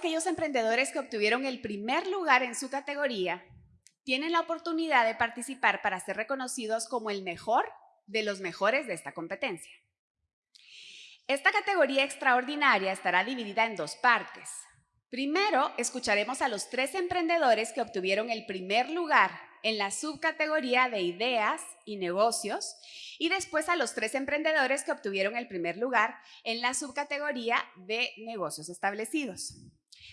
Aquellos emprendedores que obtuvieron el primer lugar en su categoría tienen la oportunidad de participar para ser reconocidos como el mejor de los mejores de esta competencia. Esta categoría extraordinaria estará dividida en dos partes. Primero, escucharemos a los tres emprendedores que obtuvieron el primer lugar en la subcategoría de ideas y negocios y después a los tres emprendedores que obtuvieron el primer lugar en la subcategoría de negocios establecidos.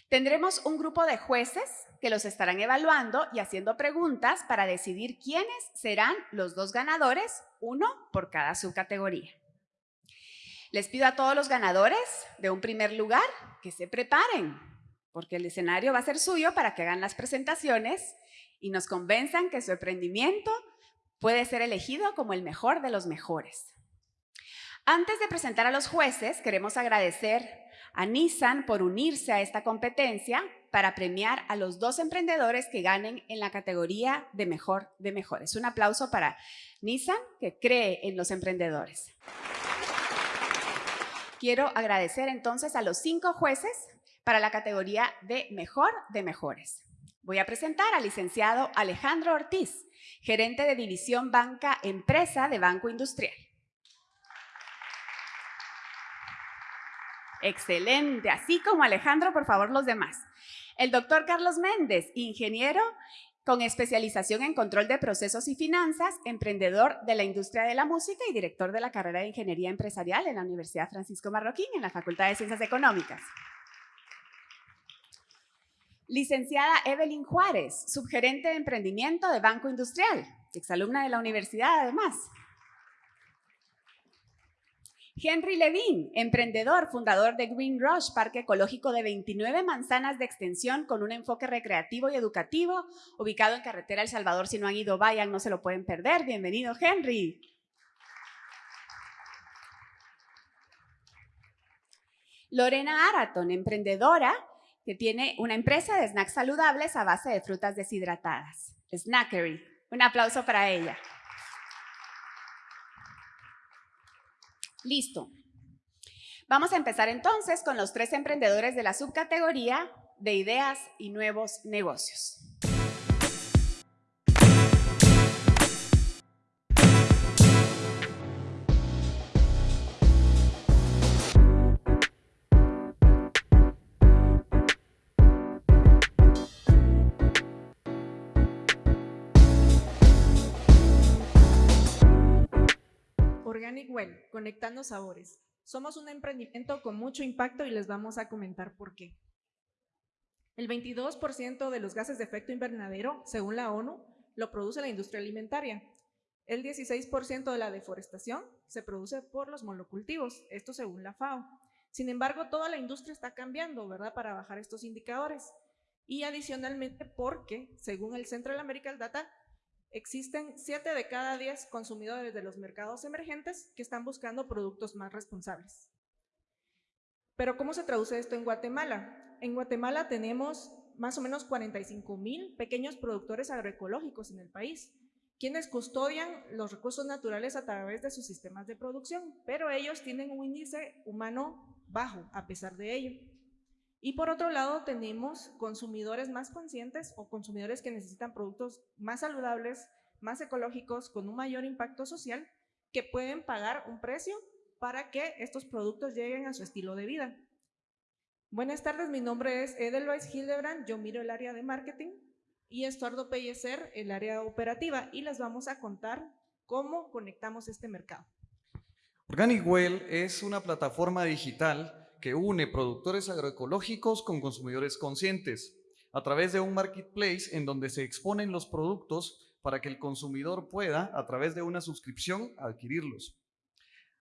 Tendremos un grupo de jueces que los estarán evaluando y haciendo preguntas para decidir quiénes serán los dos ganadores, uno por cada subcategoría. Les pido a todos los ganadores de un primer lugar que se preparen, porque el escenario va a ser suyo para que hagan las presentaciones y nos convenzan que su emprendimiento puede ser elegido como el mejor de los mejores. Antes de presentar a los jueces, queremos agradecer a Nissan por unirse a esta competencia para premiar a los dos emprendedores que ganen en la categoría de mejor de mejores. Un aplauso para Nissan, que cree en los emprendedores. Quiero agradecer entonces a los cinco jueces para la categoría de Mejor de Mejores. Voy a presentar al licenciado Alejandro Ortiz, gerente de División Banca Empresa de Banco Industrial. Excelente, así como Alejandro, por favor, los demás. El doctor Carlos Méndez, ingeniero con especialización en control de procesos y finanzas, emprendedor de la industria de la música y director de la carrera de Ingeniería Empresarial en la Universidad Francisco Marroquín en la Facultad de Ciencias Económicas. Licenciada Evelyn Juárez, subgerente de emprendimiento de Banco Industrial, exalumna de la universidad además. Henry Levin, emprendedor, fundador de Green Rush, parque ecológico de 29 manzanas de extensión con un enfoque recreativo y educativo, ubicado en carretera El Salvador. Si no han ido, vayan, no se lo pueden perder. Bienvenido, Henry. Lorena Araton, emprendedora, que tiene una empresa de snacks saludables a base de frutas deshidratadas. Snackery. Un aplauso para ella. Listo. Vamos a empezar entonces con los tres emprendedores de la subcategoría de ideas y nuevos negocios. Conectando sabores. Somos un emprendimiento con mucho impacto y les vamos a comentar por qué. El 22% de los gases de efecto invernadero, según la ONU, lo produce la industria alimentaria. El 16% de la deforestación se produce por los monocultivos, esto según la FAO. Sin embargo, toda la industria está cambiando, ¿verdad?, para bajar estos indicadores. Y adicionalmente porque, según el Central American Data, Existen 7 de cada 10 consumidores de los mercados emergentes que están buscando productos más responsables. Pero ¿cómo se traduce esto en Guatemala? En Guatemala tenemos más o menos 45 mil pequeños productores agroecológicos en el país, quienes custodian los recursos naturales a través de sus sistemas de producción, pero ellos tienen un índice humano bajo a pesar de ello. Y por otro lado, tenemos consumidores más conscientes o consumidores que necesitan productos más saludables, más ecológicos, con un mayor impacto social, que pueden pagar un precio para que estos productos lleguen a su estilo de vida. Buenas tardes, mi nombre es Edelweiss Hildebrand, yo miro el área de marketing y Estuardo Pellecer el área operativa y les vamos a contar cómo conectamos este mercado. Organic Well es una plataforma digital que une productores agroecológicos con consumidores conscientes a través de un marketplace en donde se exponen los productos para que el consumidor pueda, a través de una suscripción, adquirirlos.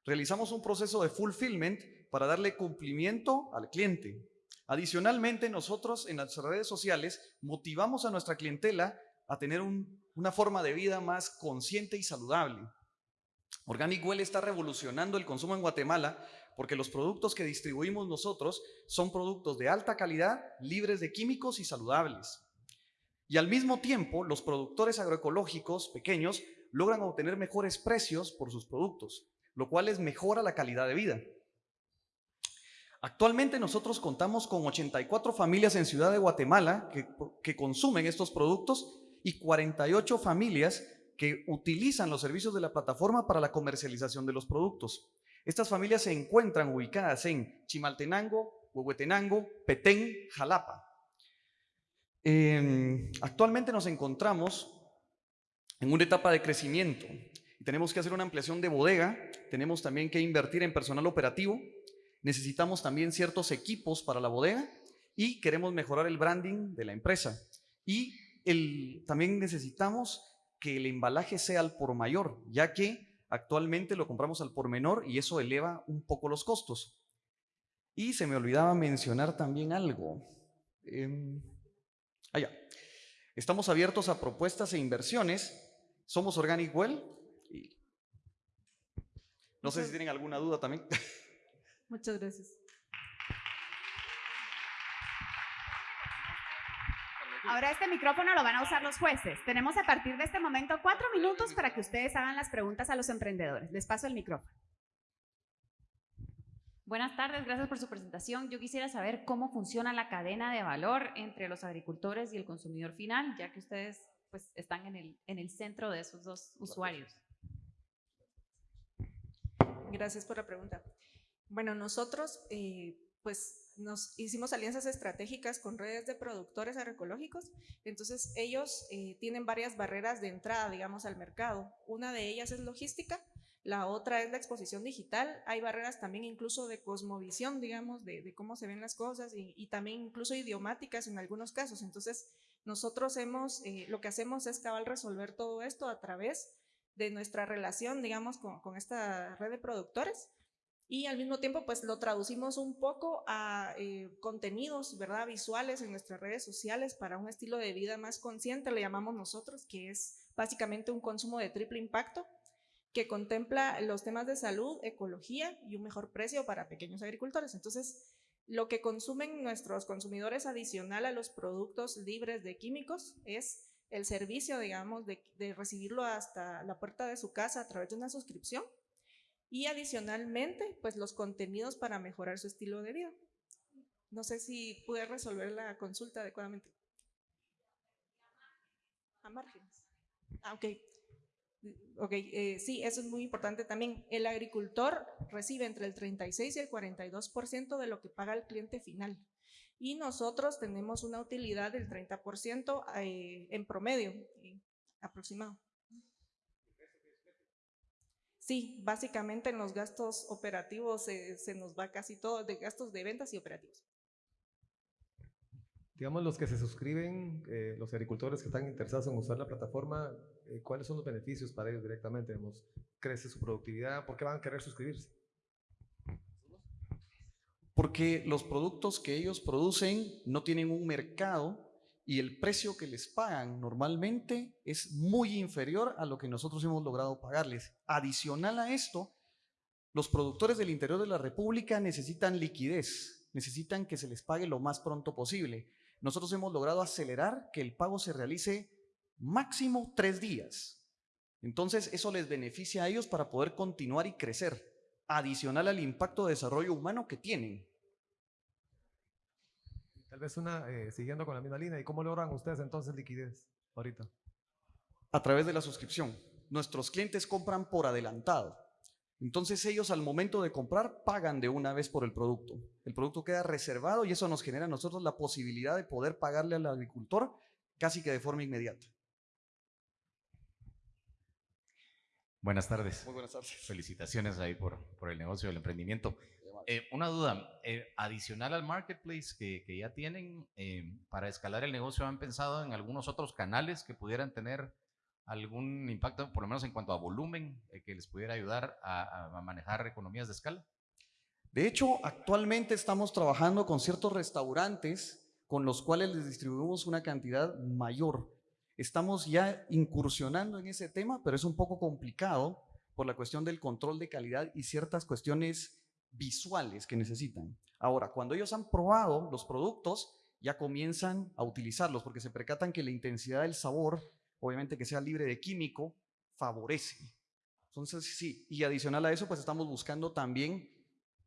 Realizamos un proceso de fulfillment para darle cumplimiento al cliente. Adicionalmente, nosotros en las redes sociales motivamos a nuestra clientela a tener una forma de vida más consciente y saludable. Organic Well está revolucionando el consumo en Guatemala porque los productos que distribuimos nosotros son productos de alta calidad, libres de químicos y saludables. Y al mismo tiempo, los productores agroecológicos pequeños logran obtener mejores precios por sus productos, lo cual les mejora la calidad de vida. Actualmente nosotros contamos con 84 familias en Ciudad de Guatemala que, que, consumen estos productos y 48 familias que utilizan los servicios de la plataforma para la comercialización de los productos. Estas familias se encuentran ubicadas en Chimaltenango, Huehuetenango, Petén, Jalapa. Eh, actualmente nos encontramos en una etapa de crecimiento tenemos que hacer una ampliación de bodega, tenemos también que invertir en personal operativo, necesitamos también ciertos equipos para la bodega y queremos mejorar el branding de la empresa. Y también necesitamos que el embalaje sea al por mayor, ya que actualmente lo compramos al por menor y eso eleva un poco los costos. Y se me olvidaba mencionar también algo. Eh, allá. Estamos abiertos a propuestas e inversiones. Somos Organic Well. Y no sé si tienen alguna duda también. Muchas gracias. Ahora este micrófono lo van a usar los jueces. Tenemos a partir de este momento cuatro minutos para que ustedes hagan las preguntas a los emprendedores. Les paso el micrófono. Buenas tardes, gracias por su presentación. Yo quisiera saber cómo funciona la cadena de valor entre los agricultores y el consumidor final, ya que ustedes pues, están en el, en el centro de esos dos usuarios. Gracias por la pregunta. Bueno, nosotros eh, pues nos hicimos alianzas estratégicas con redes de productores agroecológicos, entonces ellos eh, tienen varias barreras de entrada, digamos, al mercado. Una de ellas es logística, la otra es la exposición digital, hay barreras también incluso de cosmovisión, digamos, de, cómo se ven las cosas y, también incluso idiomáticas en algunos casos. Entonces, nosotros hemos, eh, lo que hacemos es cabal resolver todo esto a través de nuestra relación, digamos, con, con esta red de productores y al mismo tiempo pues lo traducimos un poco a eh, contenidos, ¿verdad? Visuales en nuestras redes sociales para un estilo de vida más consciente, le llamamos nosotros, que es básicamente un consumo de triple impacto que contempla los temas de salud, ecología y un mejor precio para pequeños agricultores. Entonces, lo que consumen nuestros consumidores adicional a los productos libres de químicos es el servicio, digamos, de, de recibirlo hasta la puerta de su casa a través de una suscripción y adicionalmente, pues los contenidos para mejorar su estilo de vida. No sé si pude resolver la consulta adecuadamente. A márgenes. Ah, ok. Ok, eh, sí, eso es muy importante también. El agricultor recibe entre el 36 y el 42% de lo que paga el cliente final. Y nosotros tenemos una utilidad del 30% eh, en promedio, eh, aproximado. Sí, básicamente en los gastos operativos se nos va casi todo, de gastos de ventas y operativos. Digamos, los que se suscriben, eh, los agricultores que están interesados en usar la plataforma, eh, ¿cuáles son los beneficios para ellos directamente? ¿Crece su productividad? ¿Por qué van a querer suscribirse? Porque los productos que ellos producen no tienen un mercado y el precio que les pagan normalmente es muy inferior a lo que nosotros hemos logrado pagarles. Adicional a esto, los productores del interior de la República necesitan liquidez, necesitan que se les pague lo más pronto posible. Nosotros hemos logrado acelerar que el pago se realice máximo tres días. Entonces, eso les beneficia a ellos para poder continuar y crecer, adicional al impacto de desarrollo humano que tienen. Tal vez una, eh, siguiendo con la misma línea, ¿y cómo logran ustedes entonces liquidez ahorita? A través de la suscripción. Nuestros clientes compran por adelantado. Entonces ellos al momento de comprar pagan de una vez por el producto. El producto queda reservado y eso nos genera a nosotros la posibilidad de poder pagarle al agricultor casi que de forma inmediata. Buenas tardes. Muy buenas tardes. Felicitaciones ahí por, por el negocio del emprendimiento. Eh, una duda, eh, adicional al marketplace que, que ya tienen, eh, para escalar el negocio, ¿han pensado en algunos otros canales que pudieran tener algún impacto, por lo menos en cuanto a volumen, que les pudiera ayudar a, a, manejar economías de escala? De hecho, actualmente estamos trabajando con ciertos restaurantes con los cuales les distribuimos una cantidad mayor. Estamos ya incursionando en ese tema, pero es un poco complicado por la cuestión del control de calidad y ciertas cuestiones visuales que necesitan. Ahora, cuando ellos han probado los productos, ya comienzan a utilizarlos porque se percatan que la intensidad del sabor, obviamente que sea libre de químico, favorece. Entonces, sí, y adicional a eso, pues estamos buscando también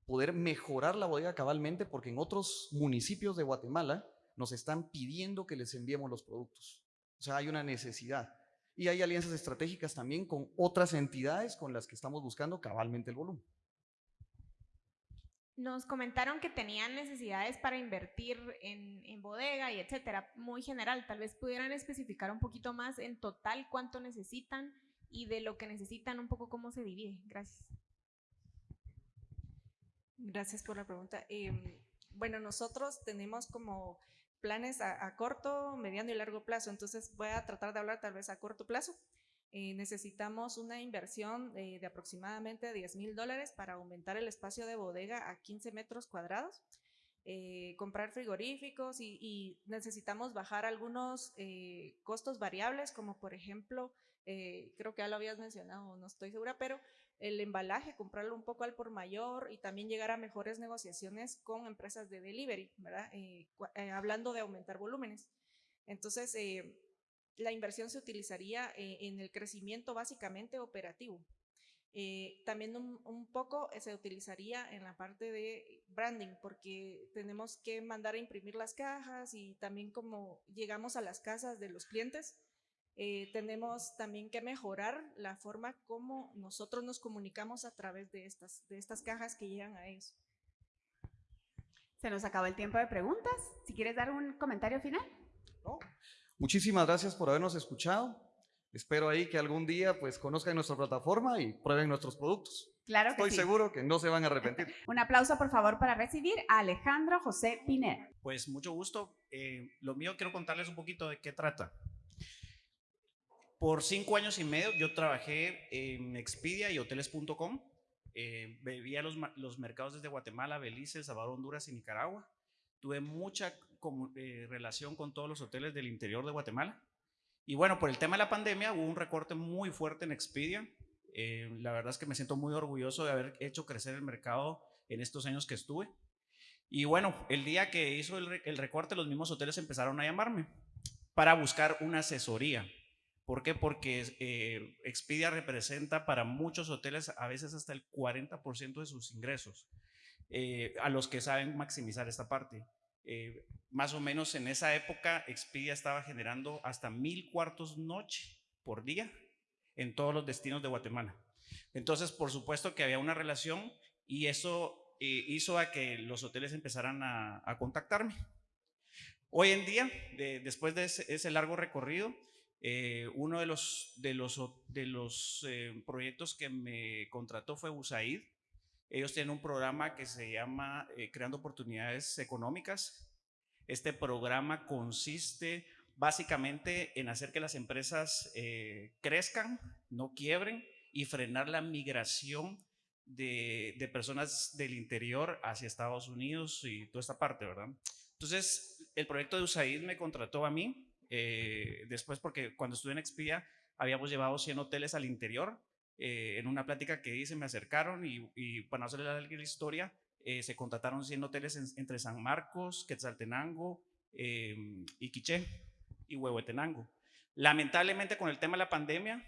poder mejorar la bodega cabalmente porque en otros municipios de Guatemala nos están pidiendo que les enviemos los productos. O sea, hay una necesidad. Y hay alianzas estratégicas también con otras entidades con las que estamos buscando cabalmente el volumen. Nos comentaron que tenían necesidades para invertir en, en, bodega y etcétera, muy general. Tal vez pudieran especificar un poquito más en total cuánto necesitan y de lo que necesitan un poco cómo se divide. Gracias. Gracias por la pregunta. Eh, bueno, nosotros tenemos como planes a, a, corto, mediano y largo plazo, entonces voy a tratar de hablar tal vez a corto plazo. Eh, necesitamos una inversión de, de aproximadamente 10 mil dólares para aumentar el espacio de bodega a 15 metros cuadrados, eh, comprar frigoríficos y, y, necesitamos bajar algunos eh, costos variables, como por ejemplo, eh, creo que ya lo habías mencionado, no estoy segura, pero el embalaje, comprarlo un poco al por mayor y también llegar a mejores negociaciones con empresas de delivery, ¿verdad? Eh, eh, hablando de aumentar volúmenes. Entonces, eh, la inversión se utilizaría en el crecimiento básicamente operativo. También un, un, poco se utilizaría en la parte de branding, porque tenemos que mandar a imprimir las cajas y también como llegamos a las casas de los clientes, eh, tenemos también que mejorar la forma como nosotros nos comunicamos a través de estas, de estas cajas que llegan a ellos. Se nos acabó el tiempo de preguntas. Si quieres dar un comentario final. No. Muchísimas gracias por habernos escuchado. Espero ahí que algún día pues conozcan nuestra plataforma y prueben nuestros productos. Claro que Estoy sí. seguro que no se van a arrepentir. Un aplauso por favor para recibir a Alejandro José Pineda. Pues mucho gusto. Eh, lo mío quiero contarles un poquito de qué trata. Por cinco años y medio yo trabajé en Expedia y hoteles.com. Eh, veía los, los, mercados desde Guatemala, Belice, Salvador, Honduras y Nicaragua. Tuve mucha eh, relación con todos los hoteles del interior de Guatemala. Y bueno, por el tema de la pandemia hubo un recorte muy fuerte en Expedia. Eh, la verdad es que me siento muy orgulloso de haber hecho crecer el mercado en estos años que estuve. Y bueno, el día que hizo el recorte, los mismos hoteles empezaron a llamarme para buscar una asesoría ¿Por qué? Porque eh, Expedia representa para muchos hoteles a veces hasta el 40% de sus ingresos, eh, a los que saben maximizar esta parte. Eh, más o menos en esa época Expedia estaba generando hasta mil cuartos noche por día en todos los destinos de Guatemala. Entonces, por supuesto que había una relación y eso eh, hizo a que los hoteles empezaran a, a contactarme. Hoy en día, de, después de ese, ese largo recorrido, eh, uno de los, de los, de los eh, proyectos que me contrató fue USAID. Ellos tienen un programa que se llama eh, Creando Oportunidades Económicas. Este programa consiste básicamente en hacer que las empresas crezcan, no quiebren y frenar la migración de, de, personas del interior hacia Estados Unidos y toda esta parte, ¿verdad? Entonces, el proyecto de USAID me contrató a mí eh, después porque cuando estuve en Expedia habíamos llevado 100 hoteles al interior. Eh, en una plática que hice me acercaron y, y para no hacerle la, historia, eh, se contrataron 100 hoteles en, entre San Marcos, Quetzaltenango, Iquiché y Huehuetenango. Lamentablemente con el tema de la pandemia,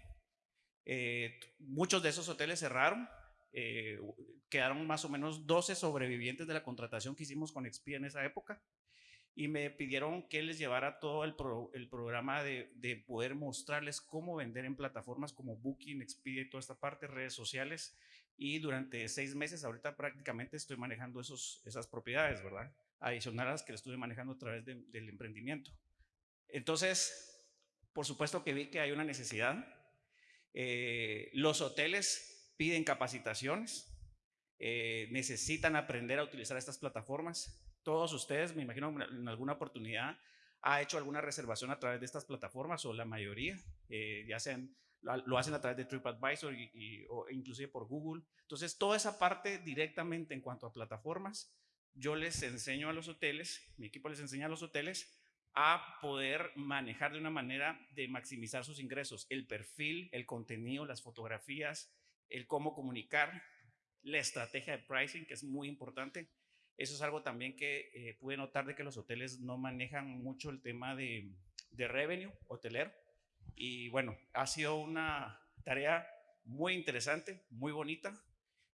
muchos de esos hoteles cerraron. quedaron más o menos 12 sobrevivientes de la contratación que hicimos con Expedia en esa época y me pidieron que les llevara todo el, pro, el programa de, de, poder mostrarles cómo vender en plataformas como Booking, Expedia y toda esta parte, redes sociales. Y durante seis meses, ahorita prácticamente estoy manejando esos, esas propiedades, ¿verdad? Adicional a las que estuve manejando a través de, del emprendimiento. Entonces, por supuesto que vi que hay una necesidad. Eh, los hoteles piden capacitaciones, eh, necesitan aprender a utilizar estas plataformas todos ustedes, me imagino en alguna oportunidad, ha hecho alguna reservación a través de estas plataformas o la mayoría, eh, ya lo hacen a través de TripAdvisor o inclusive por Google. Entonces, toda esa parte directamente en cuanto a plataformas, yo les enseño a los hoteles, mi equipo les enseña a los hoteles a poder manejar de una manera de maximizar sus ingresos, el perfil, el contenido, las fotografías, el cómo comunicar, la estrategia de pricing, que es muy importante. Eso es algo también que eh, pude notar de que los hoteles no manejan mucho el tema de, de revenue hotelero. Y bueno, ha sido una tarea muy interesante, muy bonita.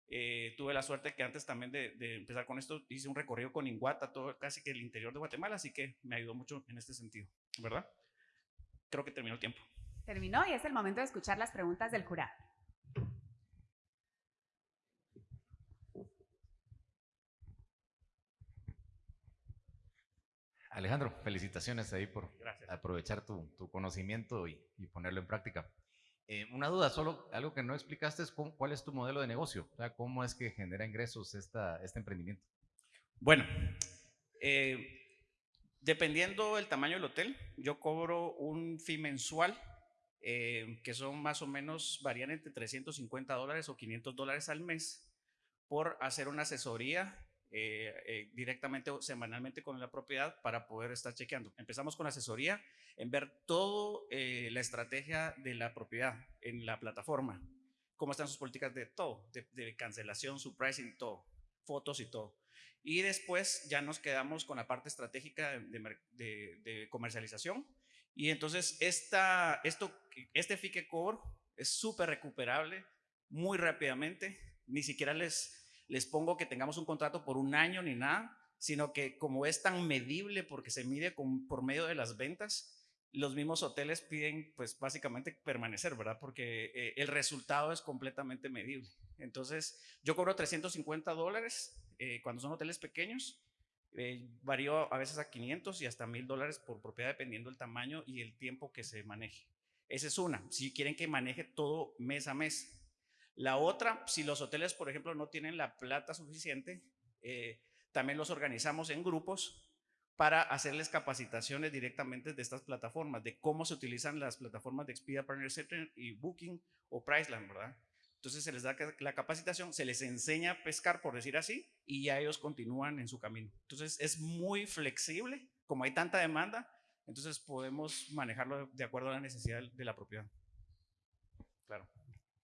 Eh, tuve la suerte que antes también de, de, empezar con esto hice un recorrido con Inguata, todo casi que el interior de Guatemala, así que me ayudó mucho en este sentido, ¿verdad? Creo que terminó el tiempo. Terminó y es el momento de escuchar las preguntas del jurado. Alejandro, felicitaciones ahí por aprovechar tu, tu conocimiento y, y, ponerlo en práctica. Eh, una duda, solo algo que no explicaste es cuál es tu modelo de negocio, o sea, cómo es que genera ingresos esta, este emprendimiento. Bueno, eh, dependiendo del tamaño del hotel, yo cobro un fee mensual eh, que son más o menos, varían entre 350 dólares o 500 dólares al mes por hacer una asesoría eh, eh, directamente o semanalmente con la propiedad para poder estar chequeando. Empezamos con asesoría en ver toda eh, la estrategia de la propiedad en la plataforma, cómo están sus políticas de todo, de, cancelación, su pricing, todo, fotos y todo. Y después ya nos quedamos con la parte estratégica de, comercialización. Y entonces esta, esto, este que cobro es súper recuperable muy rápidamente. Ni siquiera les les pongo que tengamos un contrato por un año ni nada, sino que como es tan medible porque se mide por medio de las ventas, los mismos hoteles piden pues básicamente permanecer, ¿verdad? Porque eh, el resultado es completamente medible. Entonces yo cobro 350 dólares eh, cuando son hoteles pequeños, eh, varío a veces a 500 y hasta 1000 dólares por propiedad dependiendo del tamaño y el tiempo que se maneje. Esa es una. Si quieren que maneje todo mes a mes, la otra, si los hoteles, por ejemplo, no tienen la plata suficiente, eh, también los organizamos en grupos para hacerles capacitaciones directamente de estas plataformas, de cómo se utilizan las plataformas de Expedia Partner Center y Booking o Priceline, ¿verdad? Entonces se les da la capacitación, se les enseña a pescar, por decir así, y ya ellos continúan en su camino. Entonces es muy flexible, como hay tanta demanda, entonces podemos manejarlo de acuerdo a la necesidad de la propiedad.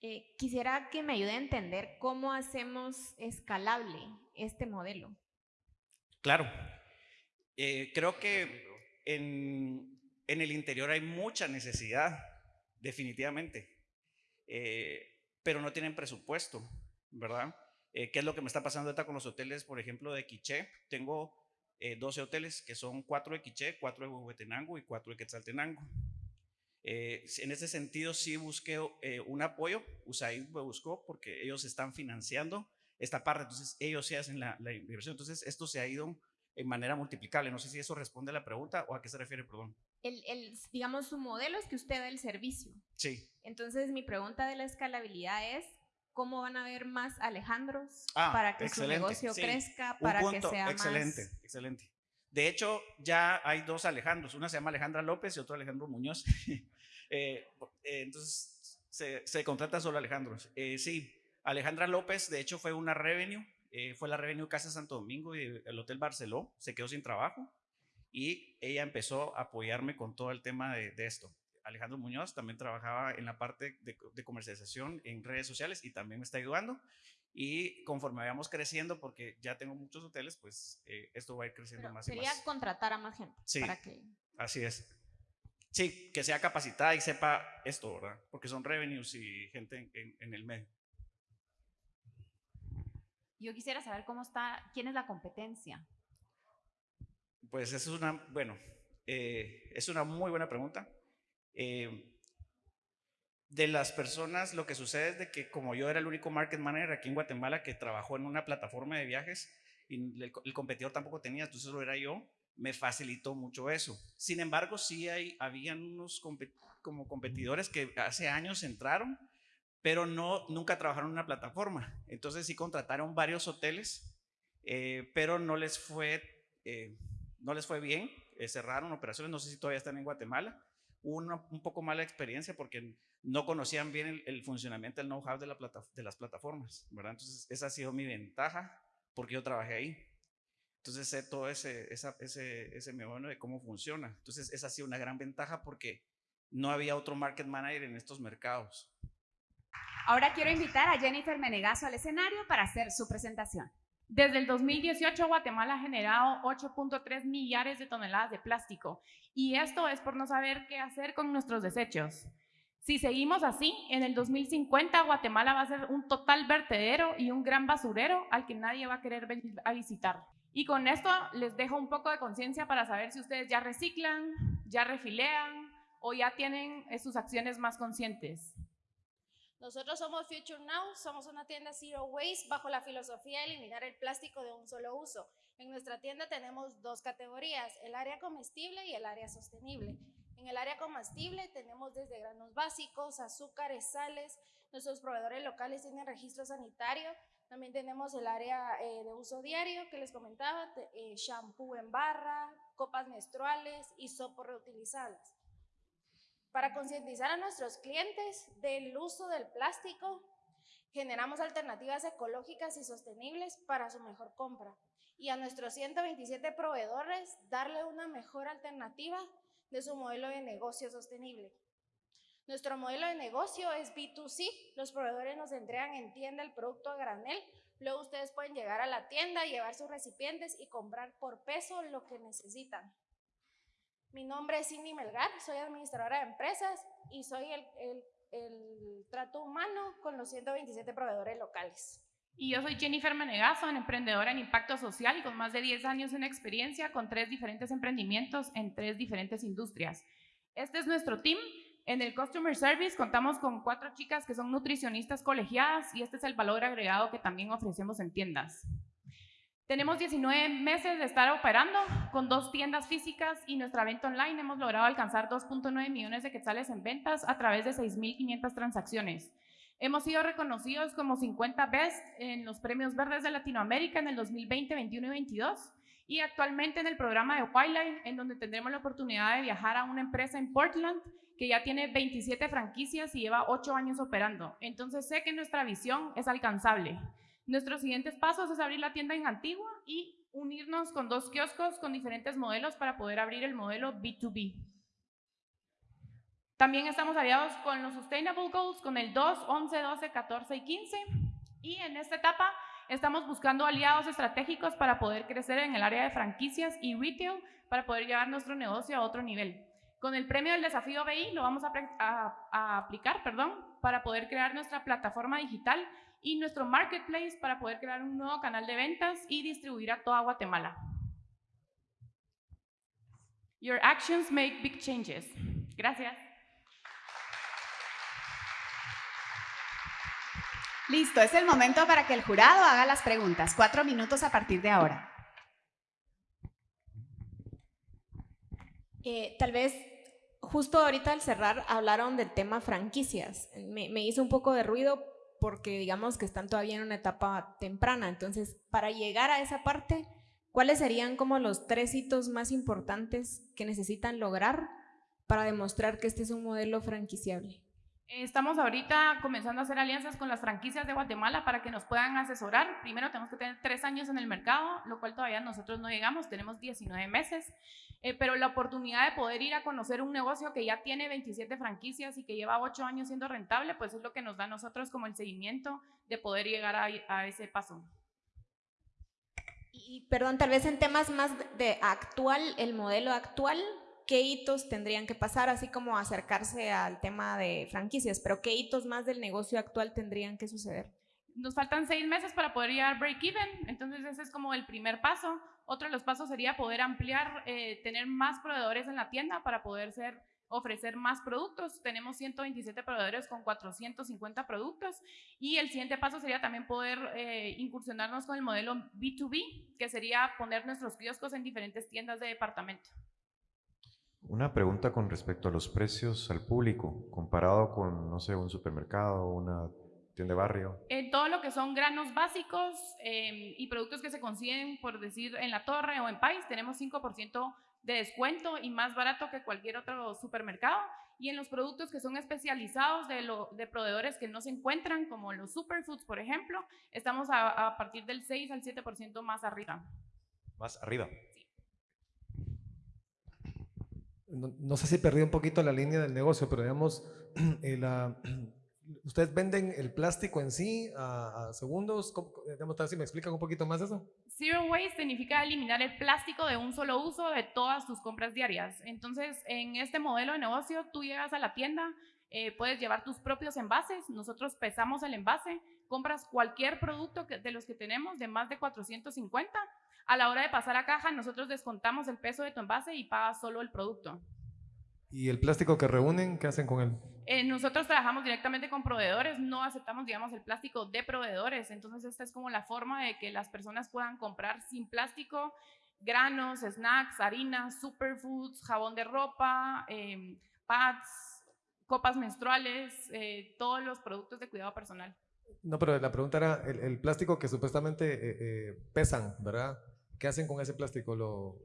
Eh, quisiera que me ayude a entender cómo hacemos escalable este modelo. Claro. Eh, creo que en, el interior hay mucha necesidad, definitivamente, eh, pero no tienen presupuesto, ¿verdad? ¿Qué es lo que me está pasando ahorita con los hoteles, por ejemplo, de Quiché? Tengo 12 hoteles que son 4 de Quiché, 4 de Huehuetenango y 4 de Quetzaltenango. Eh, en ese sentido sí busqué eh, un apoyo, USAID me buscó porque ellos están financiando esta parte, entonces ellos sí hacen la, inversión, entonces esto se ha ido en manera multiplicable, no sé si eso responde a la pregunta o a qué se refiere, perdón. El, el, digamos, su modelo es que usted da el servicio. Sí. Entonces mi pregunta de la escalabilidad es, ¿cómo van a ver más Alejandros ah, para que su negocio crezca, para que sea excelente, más... Excelente, De hecho, ya hay dos Alejandros, una se llama Alejandra López y otro Alejandro Muñoz. Eh, eh, entonces, se, contrata solo Alejandro. Eh, sí, Alejandra López, de hecho, fue una revenue, fue la revenue Casa Santo Domingo y el Hotel Barceló, se quedó sin trabajo y ella empezó a apoyarme con todo el tema de, esto. Alejandro Muñoz también trabajaba en la parte de, comercialización en redes sociales y también me está ayudando. Y conforme vayamos creciendo, porque ya tengo muchos hoteles, pues esto va a ir creciendo más y más. Sería contratar a más gente. Sí, para que... así es. Sí, que sea capacitada y sepa esto, ¿verdad? Porque son revenues y gente en, el medio. Yo quisiera saber cómo está, quién es la competencia. Pues eso es una, bueno, eh, es una muy buena pregunta. Eh, de las personas, lo que sucede es de que como yo era el único market manager aquí en Guatemala que trabajó en una plataforma de viajes y el, el competidor tampoco tenía, entonces lo era yo, me facilitó mucho eso. Sin embargo, sí hay, habían unos como competidores que hace años entraron, pero no, nunca trabajaron en una plataforma. Entonces sí contrataron varios hoteles, eh, pero no les fue, eh, no les fue bien. Eh, cerraron operaciones, no sé si todavía están en Guatemala. Hubo una, un poco mala experiencia porque no conocían bien el, funcionamiento, el know-how de, la de las plataformas, ¿verdad? Entonces esa ha sido mi ventaja porque yo trabajé ahí. Entonces sé todo ese, esa, ese, ese de cómo funciona. Entonces ha sido una gran ventaja porque no había otro market manager en estos mercados. Ahora quiero invitar a Jennifer Menegazo al escenario para hacer su presentación. Desde el 2018, Guatemala ha generado 8.3 millares de toneladas de plástico y esto es por no saber qué hacer con nuestros desechos. Si seguimos así, en el 2050 Guatemala va a ser un total vertedero y un gran basurero al que nadie va a querer venir a visitar. Y con esto les dejo un poco de conciencia para saber si ustedes ya reciclan, ya refilean o ya tienen eh, sus acciones más conscientes. Nosotros somos Future Now, somos una tienda Zero Waste bajo la filosofía de eliminar el plástico de un solo uso. En nuestra tienda tenemos dos categorías, el área comestible y el área sostenible. En el área comestible tenemos desde granos básicos, azúcares, sales. Nuestros proveedores locales tienen registro sanitario. También tenemos el área eh, de uso diario que les comentaba, eh, shampoo en barra, copas menstruales y sopos reutilizables para concientizar a nuestros clientes del uso del plástico, generamos alternativas ecológicas y sostenibles para su mejor compra. Y a nuestros 127 proveedores, darle una mejor alternativa de su modelo de negocio sostenible. Nuestro modelo de negocio es B2C. Los proveedores nos entregan en tienda el producto a granel. Luego ustedes pueden llegar a la tienda, llevar sus recipientes y comprar por peso lo que necesitan. Mi nombre es Cindy Melgar, soy administradora de empresas y soy el, el, trato humano con los 127 proveedores locales. Y yo soy Jennifer Menegazo, emprendedora en impacto social con más de 10 años en experiencia con tres diferentes emprendimientos en tres diferentes industrias. Este es nuestro team. En el Customer Service contamos con cuatro chicas que son nutricionistas colegiadas y este es el valor agregado que también ofrecemos en tiendas. Tenemos 19 meses de estar operando con dos tiendas físicas y nuestra venta online hemos logrado alcanzar 2.9 millones de quetzales en ventas a través de 6.500 transacciones. Hemos sido reconocidos como 50 Best en los premios verdes de Latinoamérica en el 2020, 21 y 22 y actualmente en el programa de Wildline en donde tendremos la oportunidad de viajar a una empresa en Portland que ya tiene 27 franquicias y lleva 8 años operando. Entonces sé que nuestra visión es alcanzable. Nuestros siguientes pasos es abrir la tienda en Antigua y unirnos con dos kioscos con diferentes modelos para poder abrir el modelo B2B. También estamos aliados con los Sustainable Goals, con el 2, 11, 12, 14 y 15. Y en esta etapa estamos buscando aliados estratégicos para poder crecer en el área de franquicias y retail para poder llevar nuestro negocio a otro nivel. Con el premio del desafío BI lo vamos a, a aplicar perdón, para poder crear nuestra plataforma digital y nuestro marketplace para poder crear un nuevo canal de ventas y distribuir a toda Guatemala. Your actions make big changes. Gracias. Listo, es el momento para que el jurado haga las preguntas. Cuatro minutos a partir de ahora. Eh, tal vez justo ahorita al cerrar hablaron del tema franquicias. Me, me hizo un poco de ruido porque digamos que están todavía en una etapa temprana. Entonces, para llegar a esa parte, ¿cuáles serían como los tres hitos más importantes que necesitan lograr para demostrar que este es un modelo franquiciable? Estamos ahorita comenzando a hacer alianzas con las franquicias de Guatemala para que nos puedan asesorar. Primero tenemos que tener tres años en el mercado, lo cual todavía nosotros no llegamos, tenemos 19 meses. Eh, pero la oportunidad de poder ir a conocer un negocio que ya tiene 27 franquicias y que lleva 8 años siendo rentable, pues es lo que nos da a nosotros como el seguimiento de poder llegar a, ese paso. Y perdón, tal vez en temas más de actual, el modelo actual, ¿qué hitos tendrían que pasar? Así como acercarse al tema de franquicias, pero ¿qué hitos más del negocio actual tendrían que suceder? Nos faltan seis meses para poder llegar break-even, entonces ese es como el primer paso. Otro de los pasos sería poder ampliar, eh, tener más proveedores en la tienda para poder ofrecer más productos. Tenemos 127 proveedores con 450 productos y el siguiente paso sería también poder eh, incursionarnos con el modelo B2B, que sería poner nuestros kioscos en diferentes tiendas de departamento. Una pregunta con respecto a los precios al público, comparado con, no sé, un supermercado, una tienda barrio? En todo lo que son granos básicos em, y productos que se consiguen, por decir, en la torre o en país, tenemos 5% de descuento y más barato que cualquier otro supermercado. Y en los productos que son especializados de, lo, de proveedores que no se encuentran, como los superfoods, por ejemplo, estamos a, a partir del 6 al 7% más arriba. Más arriba. Sí. No, no, sé si perdí un poquito la línea del negocio, pero digamos, eh, ¿Ustedes venden el plástico en sí a, segundos? Digamos, si me explican un poquito más eso. Zero waste significa eliminar el plástico de un solo uso de todas tus compras diarias. Entonces, en este modelo de negocio, tú llegas a la tienda, Eh, puedes llevar tus propios envases, nosotros pesamos el envase, compras cualquier producto de los que tenemos de más de 450. A la hora de pasar a caja, nosotros descontamos el peso de tu envase y pagas solo el producto. ¿Y el plástico que reúnen, qué hacen con él? Eh, nosotros trabajamos directamente con proveedores, no aceptamos, digamos, el plástico de proveedores. Entonces, esta es como la forma de que las personas puedan comprar sin plástico granos, snacks, harinas, superfoods, jabón de ropa, em, pads, copas menstruales, eh, todos los productos de cuidado personal. No, pero la pregunta era el, plástico que supuestamente eh, pesan, ¿verdad? ¿Qué hacen con ese plástico? Lo,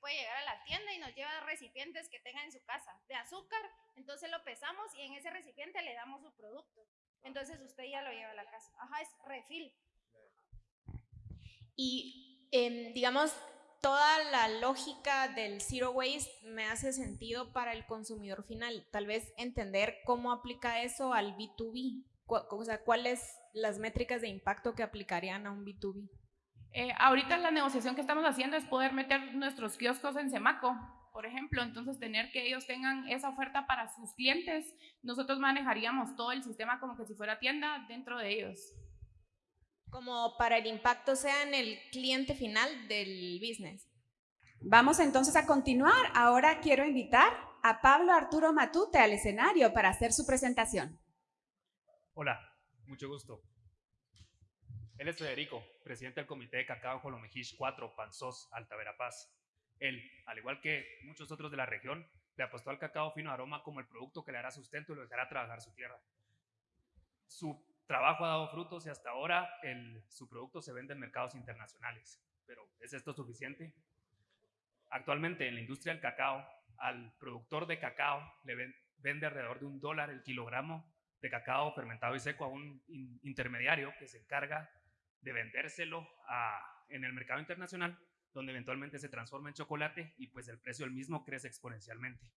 puede llegar a la tienda y nos lleva recipientes que tenga en su casa de azúcar, entonces lo pesamos y en ese recipiente le damos su producto. Entonces usted ya lo lleva a la casa. Ajá, es refil. Y em, digamos, toda la lógica del zero waste me hace sentido para el consumidor final. Tal vez entender cómo aplica eso al B2B. O sea, cuáles las métricas de impacto que aplicarían a un B2B. Eh, ahorita la negociación que estamos haciendo es poder meter nuestros kioscos en Semaco, por ejemplo, entonces tener que ellos tengan esa oferta para sus clientes, nosotros manejaríamos todo el sistema como que si fuera tienda dentro de ellos. Como para el impacto sea en el cliente final del business. Vamos entonces a continuar. Ahora quiero invitar a Pablo Arturo Matute al escenario para hacer su presentación. Hola, mucho gusto. Él es Federico, presidente del Comité de Cacao Colomejish 4, Panzós, Alta Verapaz. Él, al igual que muchos otros de la región, le apostó al cacao fino aroma como el producto que le hará sustento y lo dejará trabajar su tierra. Su trabajo ha dado frutos y hasta ahora su producto se vende en mercados internacionales. Pero ¿es esto suficiente? Actualmente en la industria del cacao, al productor de cacao le vende alrededor de un dólar el kilogramo de cacao fermentado y seco a un intermediario que se encarga de vendérselo en el mercado internacional, donde eventualmente se transforma en chocolate y pues el precio del mismo crece exponencialmente.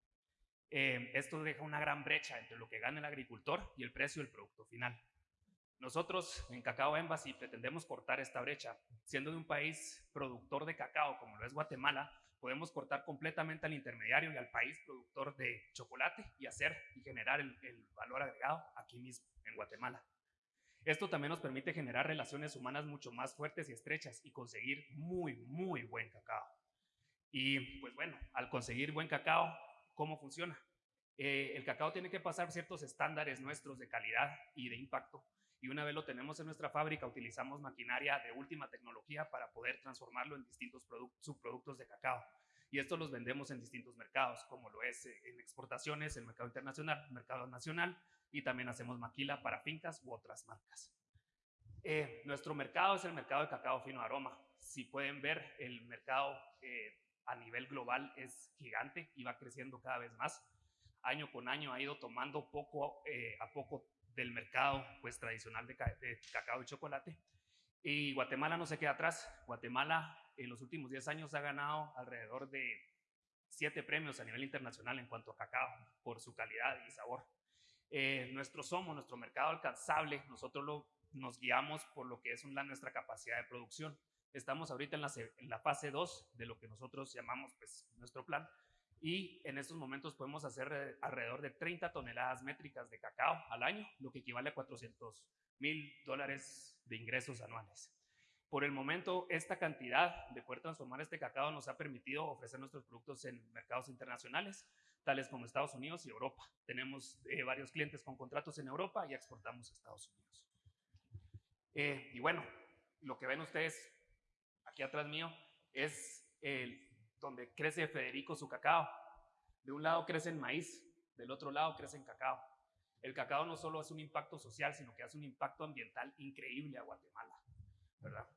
Eh, esto deja una gran brecha entre lo que gana el agricultor y el precio del producto final. Nosotros en Cacao Embassy pretendemos cortar esta brecha. Siendo de un país productor de cacao como lo es Guatemala, podemos cortar completamente al intermediario y al país productor de chocolate y hacer y generar el valor agregado aquí mismo en Guatemala. Esto también nos permite generar relaciones humanas mucho más fuertes y estrechas y conseguir muy, muy buen cacao. Y pues bueno, al conseguir buen cacao, ¿cómo funciona? Eh, el cacao tiene que pasar ciertos estándares nuestros de calidad y de impacto. Y una vez lo tenemos en nuestra fábrica, utilizamos maquinaria de última tecnología para poder transformarlo en distintos subproductos de cacao. Y estos los vendemos en distintos mercados, como lo es eh, en exportaciones, el mercado internacional, mercado nacional y también hacemos maquila para fincas u otras marcas. Eh, nuestro mercado es el mercado de cacao fino aroma. Si pueden ver, el mercado eh, a nivel global es gigante y va creciendo cada vez más. Año con año ha ido tomando poco eh, a poco del mercado pues, tradicional de, de, cacao y chocolate. Y Guatemala no se queda atrás. Guatemala en los últimos 10 años ha ganado alrededor de 7 premios a nivel internacional en cuanto a cacao por su calidad y sabor. Eh, nuestro somos, nuestro mercado alcanzable, nosotros lo, nos guiamos por lo que es nuestra capacidad de producción. Estamos ahorita en la, en la fase 2 de lo que nosotros llamamos pues, nuestro plan y en estos momentos podemos hacer eh, alrededor de 30 toneladas métricas de cacao al año, lo que equivale a 400 mil dólares de ingresos anuales. Por el momento, esta cantidad de poder transformar este cacao nos ha permitido ofrecer nuestros productos en mercados internacionales, tales como Estados Unidos y Europa. Tenemos eh, varios clientes con contratos en Europa y exportamos a Estados Unidos. Eh, y bueno, lo que ven ustedes aquí atrás mío es el, donde crece Federico su cacao. De un lado crece el maíz, del otro lado crece el cacao. El cacao no solo es un impacto social, sino que hace un impacto ambiental increíble a Guatemala, ¿verdad?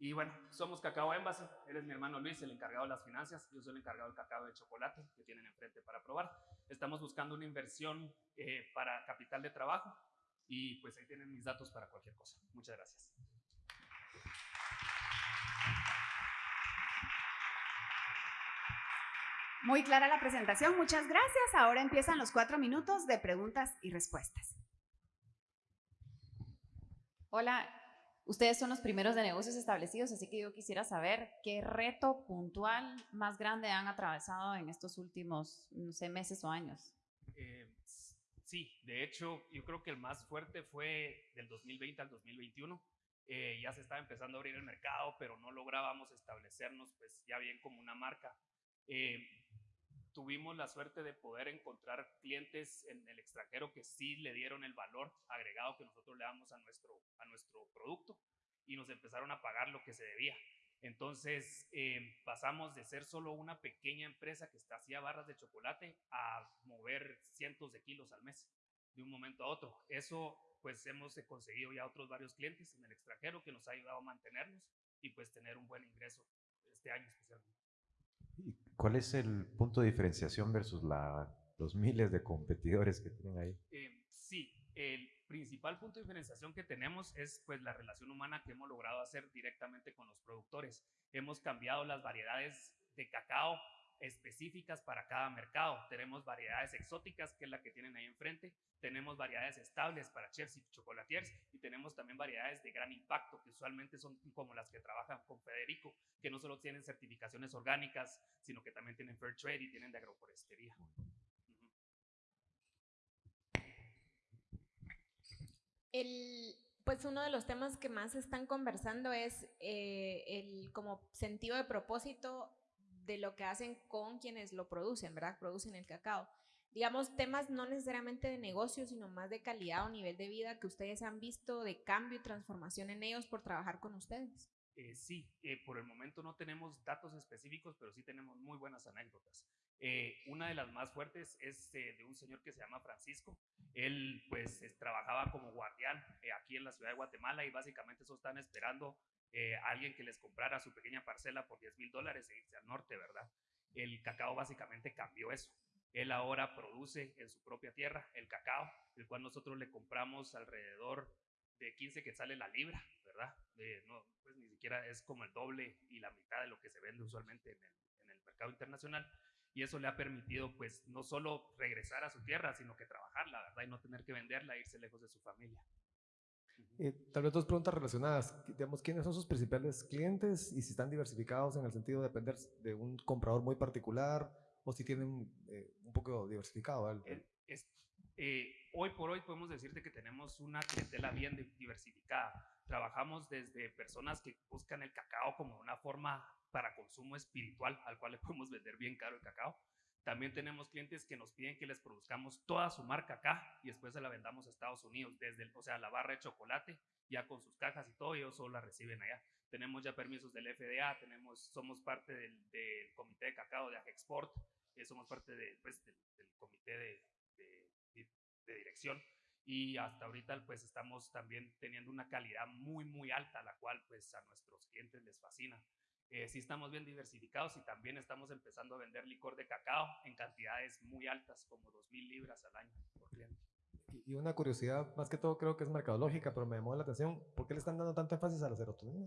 Y bueno, somos Cacao Embassy. Él es mi hermano Luis, el encargado de las finanzas. Yo soy el encargado del cacao de chocolate que tienen enfrente para probar. Estamos buscando una inversión eh, para capital de trabajo y pues ahí tienen mis datos para cualquier cosa. Muchas gracias. Muy clara la presentación, muchas gracias. Ahora empiezan los cuatro minutos de preguntas y respuestas. Hola, Ustedes son los primeros de negocios establecidos, así que yo quisiera saber qué reto puntual más grande han atravesado en estos últimos, no sé, meses o años. Eh, sí, de hecho, yo creo que el más fuerte fue del 2020 al 2021. Eh, ya se estaba empezando a abrir el mercado, pero no lográbamos establecernos pues ya bien como una marca. Eh, tuvimos la suerte de poder encontrar clientes en el extranjero que sí le dieron el valor agregado que nosotros le damos a nuestro, a nuestro producto y nos empezaron a pagar lo que se debía. Entonces eh, pasamos de ser solo una pequeña empresa que hacía barras de chocolate a mover cientos de kilos al mes de un momento a otro. Eso pues hemos conseguido ya otros varios clientes en el extranjero que nos ha ayudado a mantenernos y pues tener un buen ingreso este año especialmente. ¿Cuál es el punto de diferenciación versus la, los miles de competidores que tienen ahí? Eh, sí, el principal punto de diferenciación que tenemos es pues la relación humana que hemos logrado hacer directamente con los productores. Hemos cambiado las variedades de cacao específicas para cada mercado. Tenemos variedades exóticas, que es la que tienen ahí enfrente. Tenemos variedades estables para chefs y chocolatiers. Y tenemos también variedades de gran impacto, que usualmente son como las que trabajan con Federico, que no solo tienen certificaciones orgánicas, sino que también tienen Fair Trade y tienen de agroforestería. El, pues uno de los temas que más están conversando es eh, el como sentido de propósito de lo que hacen con quienes lo producen, ¿verdad? Producen el cacao. Digamos, temas no necesariamente de negocio, sino más de calidad o nivel de vida que ustedes han visto de cambio y transformación en ellos por trabajar con ustedes. Eh, sí, eh, por el momento no tenemos datos específicos, pero sí tenemos muy buenas anécdotas. Eh, una de las más fuertes es de un señor que se llama Francisco. Él pues trabajaba como guardián aquí en la ciudad de Guatemala y básicamente eso están esperando eh, alguien que les comprara su pequeña parcela por 10 mil dólares e irse al norte, ¿verdad? El cacao básicamente cambió eso. Él ahora produce en su propia tierra el cacao, el cual nosotros le compramos alrededor de 15 que sale la libra, ¿verdad? no, pues ni siquiera es como el doble y la mitad de lo que se vende usualmente en el, en el mercado internacional. Y eso le ha permitido, pues, no solo regresar a su tierra, sino que trabajarla, ¿verdad? Y no tener que venderla e irse lejos de su familia. Eh, tal vez dos preguntas relacionadas. Digamos, ¿quiénes son sus principales clientes y si están diversificados en el sentido de depender de un comprador muy particular o si tienen eh, un poco diversificado? Eh, hoy por hoy podemos decirte que tenemos una clientela bien diversificada. Trabajamos desde personas que buscan el cacao como una forma para consumo espiritual, al cual le podemos vender bien caro el cacao, también tenemos clientes que nos piden que les produzcamos toda su marca acá y después se la vendamos a Estados Unidos, desde, o sea, la barra de chocolate, ya con sus cajas y todo, ellos solo la reciben allá. Tenemos ya permisos del FDA, tenemos, somos parte del, comité de cacao de Agexport, eh, somos parte pues, del, comité de, de, dirección y hasta ahorita pues estamos también teniendo una calidad muy muy alta, la cual pues a nuestros clientes les fascina. Eh, sí estamos bien diversificados y también estamos empezando a vender licor de cacao en cantidades muy altas, como 2.000 libras al año por cliente. Y una curiosidad, más que todo creo que es mercadológica, pero me llamó la atención, ¿por qué le están dando tanto énfasis a la serotonina?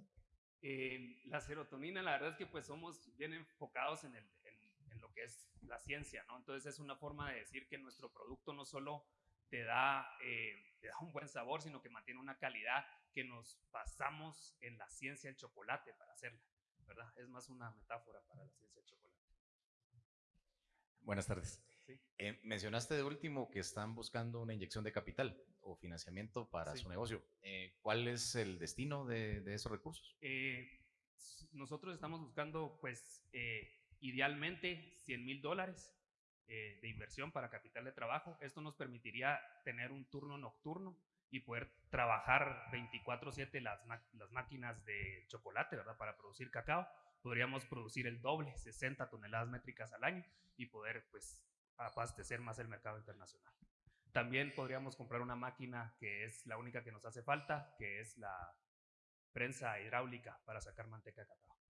Eh, la serotonina, la verdad es que pues somos bien enfocados en, el, en, lo que es la ciencia, ¿no? Entonces es una forma de decir que nuestro producto no solo te da, eh, te da un buen sabor, sino que mantiene una calidad que nos basamos en la ciencia del chocolate para hacerla. Es más una metáfora para la ciencia del chocolate. Buenas tardes. Eh, mencionaste de último que están buscando una inyección de capital o financiamiento para su negocio. Eh, ¿Cuál es el destino de, esos recursos? Eh, nosotros estamos buscando, pues, idealmente 100 mil dólares de inversión para capital de trabajo. Esto nos permitiría tener un turno nocturno y poder trabajar 24/7 las, las máquinas de chocolate, ¿verdad? Para producir cacao. Podríamos producir el doble, 60 toneladas métricas al año y poder pues abastecer más el mercado internacional. También podríamos comprar una máquina que es la única que nos hace falta, que es la prensa hidráulica para sacar manteca de cacao.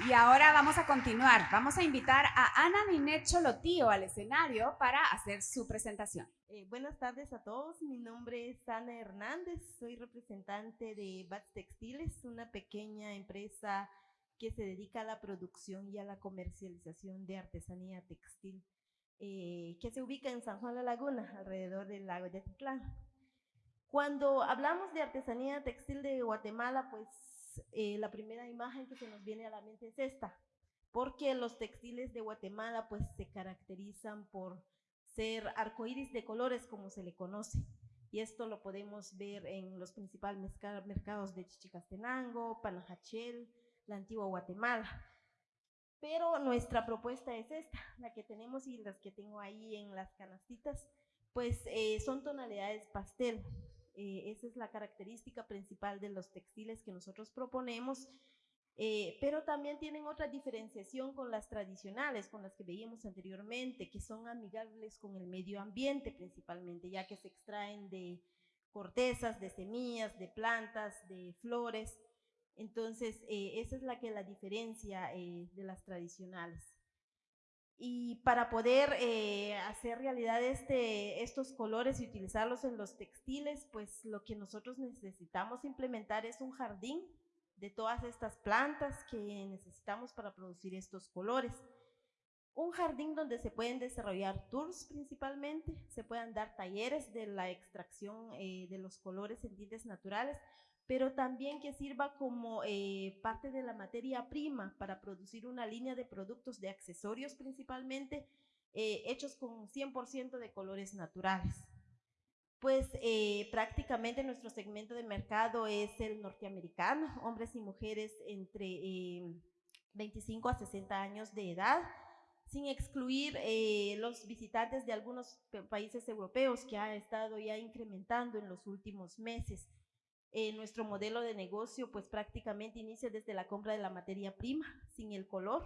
Y ahora vamos a continuar. Vamos a invitar a Ana Ninet Cholotío al escenario para hacer su presentación. Eh, buenas tardes a todos. Mi nombre es Ana Hernández. Soy representante de Bats Textiles, una pequeña empresa que se dedica a la producción y a la comercialización de artesanía textil, eh, que se ubica en San Juan la Laguna, alrededor del lago de Atitlán. Cuando hablamos de artesanía textil de Guatemala, pues eh, la primera imagen que se nos viene a la mente es esta, porque los textiles de Guatemala pues se caracterizan por ser arcoíris de colores como se le conoce. Y esto lo podemos ver en los principales mercados de Chichicastenango, Panajachel, la antigua Guatemala. Pero nuestra propuesta es esta, la que tenemos y las que tengo ahí en las canastitas, pues eh, son tonalidades pastel. Eh, esa es la característica principal de los textiles que nosotros proponemos, eh, pero también tienen otra diferenciación con las tradicionales, con las que veíamos anteriormente, que son amigables con el medio ambiente principalmente, ya que se extraen de cortezas, de semillas, de plantas, de flores. Entonces, eh, esa es la que la diferencia de las tradicionales. Y para poder eh, hacer realidad este, estos colores y utilizarlos en los textiles, pues lo que nosotros necesitamos implementar es un jardín de todas estas plantas que necesitamos para producir estos colores. Un jardín donde se pueden desarrollar tours principalmente, se puedan dar talleres de la extracción de los colores en tintes naturales, pero también que sirva como eh, parte de la materia prima para producir una línea de productos de accesorios principalmente eh, hechos con 100% de colores naturales. Pues eh, prácticamente nuestro segmento de mercado es el norteamericano, hombres y mujeres entre 25 a 60 años de edad, sin excluir los visitantes de algunos países europeos que ha estado ya incrementando en los últimos meses. Eh, nuestro modelo de negocio pues prácticamente inicia desde la compra de la materia prima, sin el color.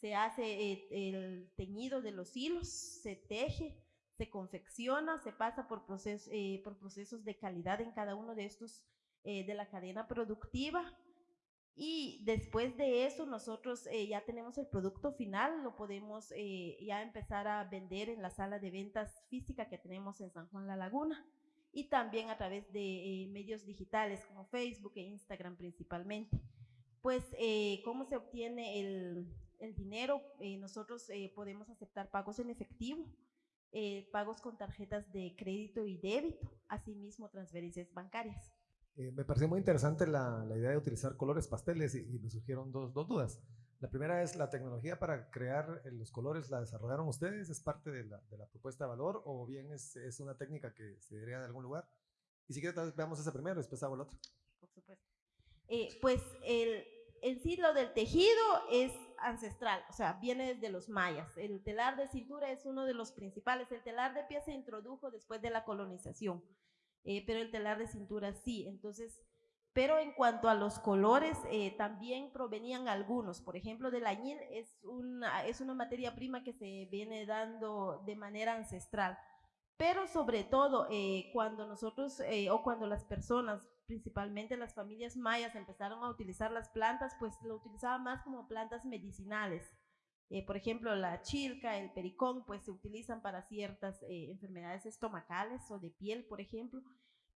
Se hace eh, el teñido de los hilos, se teje, se confecciona, se pasa por, eh, por procesos de calidad en cada uno de estos de la cadena productiva. Y después de eso nosotros ya tenemos el producto final, lo podemos ya empezar a vender en la sala de ventas física que tenemos en San Juan La Laguna y también a través de eh, medios digitales como Facebook e Instagram principalmente. Pues, eh, ¿cómo se obtiene el, el dinero? Eh, nosotros podemos aceptar pagos en efectivo, pagos con tarjetas de crédito y débito, asimismo transferencias bancarias. me pareció muy interesante la, la, idea de utilizar colores pasteles y, y me surgieron dos, dos dudas. La primera es la tecnología para crear eh, los colores, ¿la desarrollaron ustedes? ¿Es parte de la, de la propuesta de valor o bien es, es, una técnica que se diría de algún lugar? Y si quieres, veamos ese primero después hago el otro. Por supuesto. Eh, pues el, el ciclo del tejido es ancestral, o sea, viene desde los mayas. El telar de cintura es uno de los principales. El telar de pie se introdujo después de la colonización, eh, pero el telar de cintura sí. Entonces, pero en cuanto a los colores, eh, también provenían algunos. Por ejemplo, del añil es una, es una materia prima que se viene dando de manera ancestral. Pero sobre todo, eh, cuando nosotros eh, o cuando las personas, principalmente las familias mayas, empezaron a utilizar las plantas, pues lo utilizaban más como plantas medicinales. por ejemplo, la chilca, el pericón, pues se utilizan para ciertas enfermedades estomacales o de piel, por ejemplo.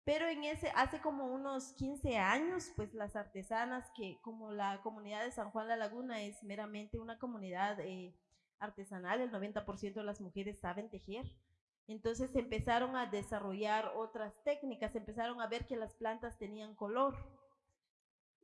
Pero en ese, hace como unos 15 años, pues las artesanas que como la comunidad de San Juan la Laguna es meramente una comunidad eh, artesanal, el 90% de las mujeres saben tejer. Entonces empezaron a desarrollar otras técnicas, empezaron a ver que las plantas tenían color.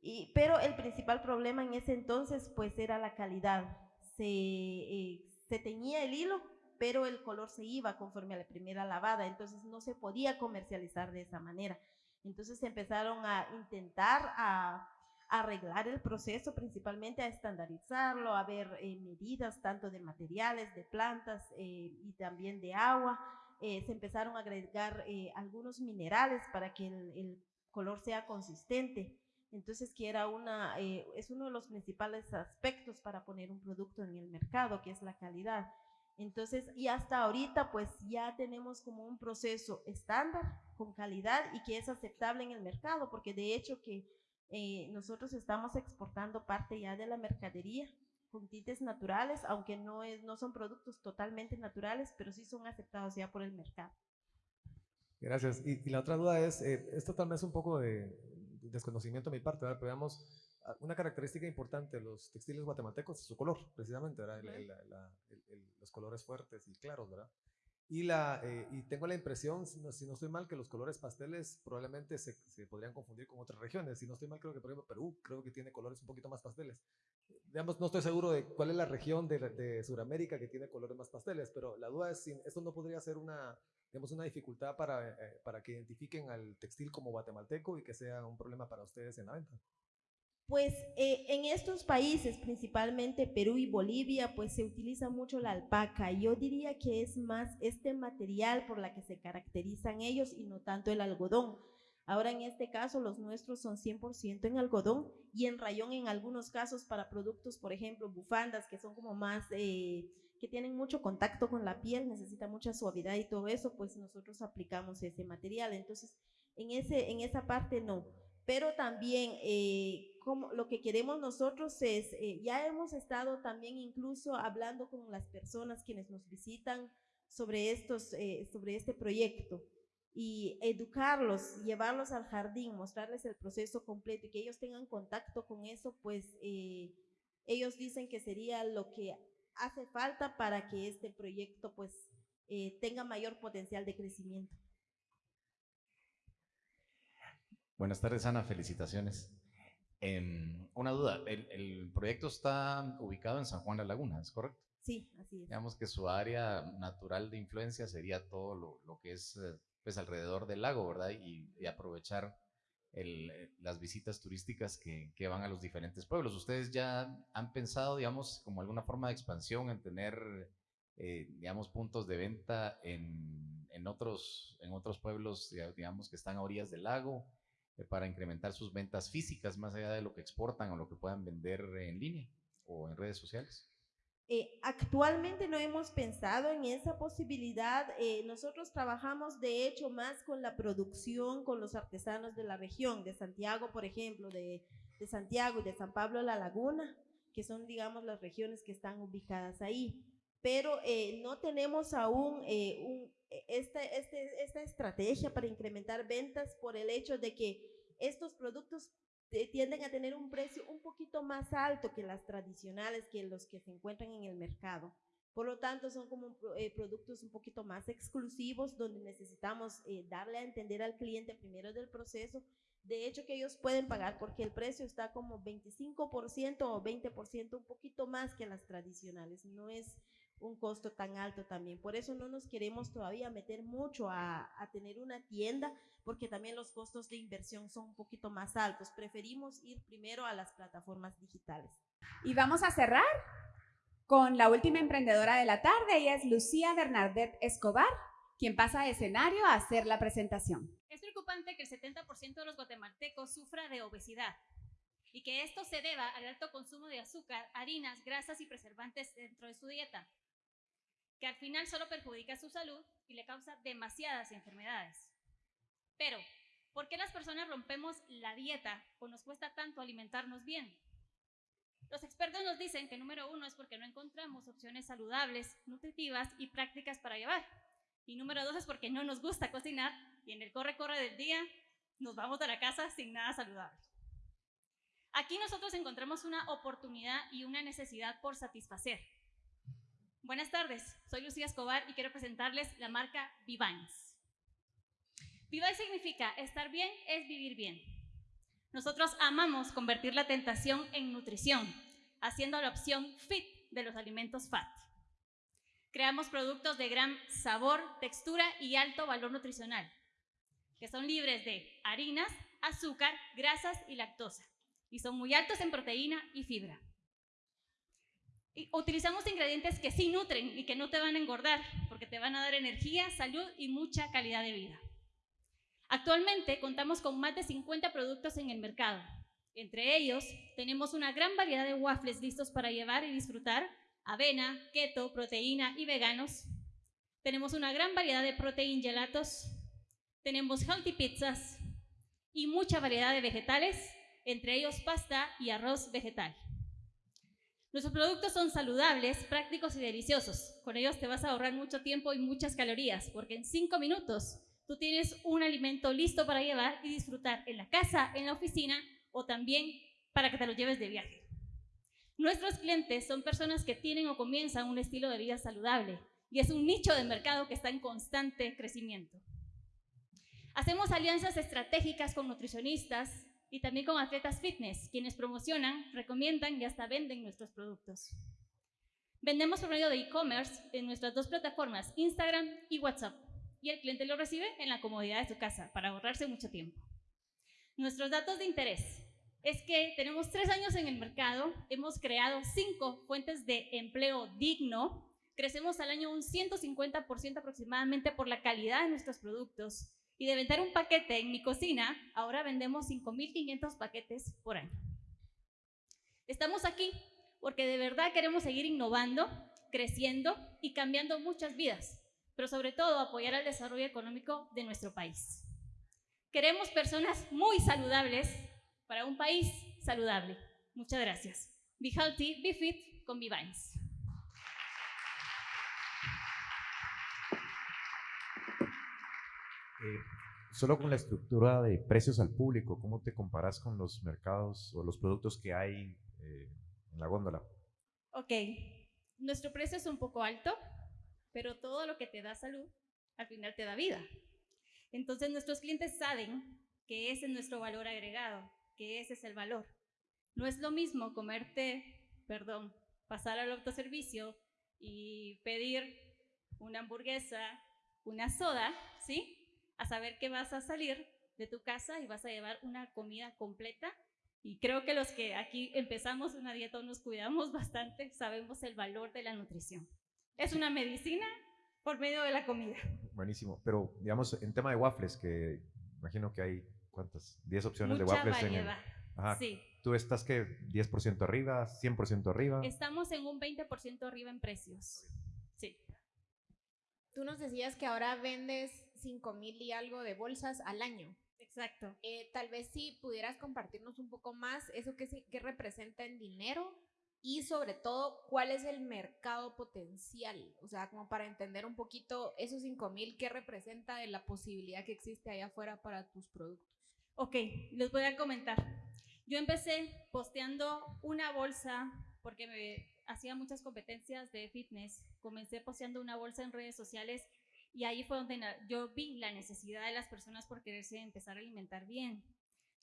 Y, pero el principal problema en ese entonces pues era la calidad. Se, eh, se teñía el hilo, pero el color se iba conforme a la primera lavada, entonces no se podía comercializar de esa manera. Entonces empezaron a intentar a, arreglar el proceso, principalmente a estandarizarlo, a ver eh, medidas tanto de materiales, de plantas eh, y también de agua. Eh, se empezaron a agregar algunos minerales para que el, el, color sea consistente. Entonces, que era una, es uno de los principales aspectos para poner un producto en el mercado, que es la calidad. Entonces, y hasta ahorita pues ya tenemos como un proceso estándar, con calidad y que es aceptable en el mercado, porque de hecho que eh, nosotros estamos exportando parte ya de la mercadería con tintes naturales, aunque no, es, no son productos totalmente naturales, pero sí son aceptados ya por el mercado. Gracias. Y, la otra duda es, eh, esto tal vez un poco de desconocimiento de mi parte, ¿verdad? pero veamos, una característica importante de los textiles guatemaltecos es su color, precisamente, ¿verdad? los colores fuertes y claros, ¿verdad? Y, la, eh, y tengo la impresión, si no, si no, estoy mal, que los colores pasteles probablemente se, se, podrían confundir con otras regiones. Si no estoy mal, creo que, por ejemplo, Perú creo que tiene colores un poquito más pasteles. Digamos, no estoy seguro de cuál es la región de, de Sudamérica que tiene colores más pasteles, pero la duda es si esto no podría ser una, digamos, una dificultad para, eh, para que identifiquen al textil como guatemalteco y que sea un problema para ustedes en la venta. Pues eh, en estos países, principalmente Perú y Bolivia, pues se utiliza mucho la alpaca. Yo diría que es más este material por la que se caracterizan ellos y no tanto el algodón. Ahora en este caso los nuestros son 100% en algodón y en rayón en algunos casos para productos, por ejemplo, bufandas que son como más, eh, que tienen mucho contacto con la piel, necesita mucha suavidad y todo eso, pues nosotros aplicamos ese material. Entonces, en, ese, en esa parte no pero también eh, como lo que queremos nosotros es, eh, ya hemos estado también incluso hablando con las personas quienes nos visitan sobre, estos, eh, sobre este proyecto y educarlos, llevarlos al jardín, mostrarles el proceso completo y que ellos tengan contacto con eso, pues ellos dicen que sería lo que hace falta para que este proyecto pues tenga mayor potencial de crecimiento. Buenas tardes, Ana. Felicitaciones. Em, una duda, el, proyecto está ubicado en San Juan de la Laguna, ¿es correcto? Sí, así es. Digamos que su área natural de influencia sería todo lo, que es eh, pues alrededor del lago, ¿verdad? Y, aprovechar eh, las visitas turísticas que, van a los diferentes pueblos. ¿Ustedes ya han pensado, digamos, como alguna forma de expansión en tener, eh, digamos, puntos de venta en, en, otros, en otros pueblos, digamos, que están a orillas del lago? Eh, para incrementar sus ventas físicas más allá de lo que exportan o lo que puedan vender en línea o en redes sociales? Eh, actualmente no hemos pensado en esa posibilidad. Eh, nosotros trabajamos de hecho más con la producción, con los artesanos de la región, de Santiago, por ejemplo, de, de Santiago y de San Pablo de la Laguna, que son, digamos, las regiones que están ubicadas ahí. Pero no tenemos aún un, esta, este, esta estrategia para incrementar ventas por el hecho de que estos productos tienden a tener un precio un poquito más alto que las tradicionales, que los que se encuentran en el mercado. Por lo tanto, son como eh, productos un poquito más exclusivos donde necesitamos eh, darle a entender al cliente primero del proceso. De hecho, que ellos pueden pagar porque el precio está como 25% o 20% un poquito más que las tradicionales. No es un costo tan alto también. Por eso no nos queremos todavía meter mucho a, tener una tienda, porque también los costos de inversión son un poquito más altos. Preferimos ir primero a las plataformas digitales. Y vamos a cerrar con la última emprendedora de la tarde, ella es Lucía Bernadette Escobar, quien pasa a escenario a hacer la presentación. Es preocupante que el 70% de los guatemaltecos sufra de obesidad y que esto se deba al alto consumo de azúcar, harinas, grasas y preservantes dentro de su dieta que al final solo perjudica su salud y le causa demasiadas enfermedades. Pero, ¿por qué las personas rompemos la dieta o nos cuesta tanto alimentarnos bien? Los expertos nos dicen que número uno es porque no encontramos opciones saludables, nutritivas y prácticas para llevar. Y número dos es porque no nos gusta cocinar y en el corre-corre del día nos vamos a la casa sin nada saludable. Aquí nosotros encontramos una oportunidad y una necesidad por satisfacer. Buenas tardes, soy Lucía Escobar y quiero presentarles la marca Vivines. Vivine significa estar bien es vivir bien. Nosotros amamos convertir la tentación en nutrición, haciendo la opción fit de los alimentos FAT. Creamos productos de gran sabor, textura y alto valor nutricional, que son libres de harinas, azúcar, grasas y lactosa, y son muy altos en proteína y fibra utilizamos ingredientes que sí nutren y que no te van a engordar, porque te van a dar energía, salud y mucha calidad de vida. Actualmente contamos con más de 50 productos en el mercado. Entre ellos, tenemos una gran variedad de waffles listos para llevar y disfrutar, avena, keto, proteína y veganos. Tenemos una gran variedad de protein gelatos. Tenemos healthy pizzas y mucha variedad de vegetales, entre ellos pasta y arroz vegetal. Nuestros productos son saludables, prácticos y deliciosos. Con ellos te vas a ahorrar mucho tiempo y muchas calorías, porque en cinco minutos tú tienes un alimento listo para llevar y disfrutar en la casa, en la oficina o también para que te lo lleves de viaje. Nuestros clientes son personas que tienen o comienzan un estilo de vida saludable y es un nicho de mercado que está en constante crecimiento. Hacemos alianzas estratégicas con nutricionistas y también con atletas fitness, quienes promocionan, recomiendan y hasta venden nuestros productos. Vendemos por medio de e-commerce en nuestras dos plataformas, Instagram y WhatsApp, y el cliente lo recibe en la comodidad de su casa para ahorrarse mucho tiempo. Nuestros datos de interés es que tenemos tres años en el mercado, hemos creado cinco fuentes de empleo digno, crecemos al año un 150% aproximadamente por la calidad de nuestros productos y de vender un paquete en mi cocina, ahora vendemos 5.500 paquetes por año. Estamos aquí porque de verdad queremos seguir innovando, creciendo y cambiando muchas vidas, pero sobre todo apoyar al desarrollo económico de nuestro país. Queremos personas muy saludables para un país saludable. Muchas gracias. Be healthy, be fit con Vivines. Eh, solo con la estructura de precios al público, ¿cómo te comparas con los mercados o los productos que hay eh, en la góndola? Ok, nuestro precio es un poco alto, pero todo lo que te da salud al final te da vida. Entonces nuestros clientes saben que ese es nuestro valor agregado, que ese es el valor. No es lo mismo comerte, perdón, pasar al autoservicio y pedir una hamburguesa, una soda, ¿sí? A saber que vas a salir de tu casa y vas a llevar una comida completa. Y creo que los que aquí empezamos una dieta o nos cuidamos bastante, sabemos el valor de la nutrición. Es una medicina por medio de la comida. Buenísimo. Pero, digamos, en tema de waffles, que imagino que hay, ¿cuántas? 10 opciones Mucha de waffles variedad. en el... Sí. ¿Tú estás que 10% arriba, 100% arriba? Estamos en un 20% arriba en precios. Sí. Tú nos decías que ahora vendes 5 mil y algo de bolsas al año. Exacto. Eh, tal vez si pudieras compartirnos un poco más eso que, qué representa en dinero y sobre todo cuál es el mercado potencial. O sea, como para entender un poquito esos 5 mil, qué representa de la posibilidad que existe allá afuera para tus productos. Ok, les voy a comentar. Yo empecé posteando una bolsa porque me hacía muchas competencias de fitness. Comencé posteando una bolsa en redes sociales y ahí fue donde yo vi la necesidad de las personas por quererse empezar a alimentar bien.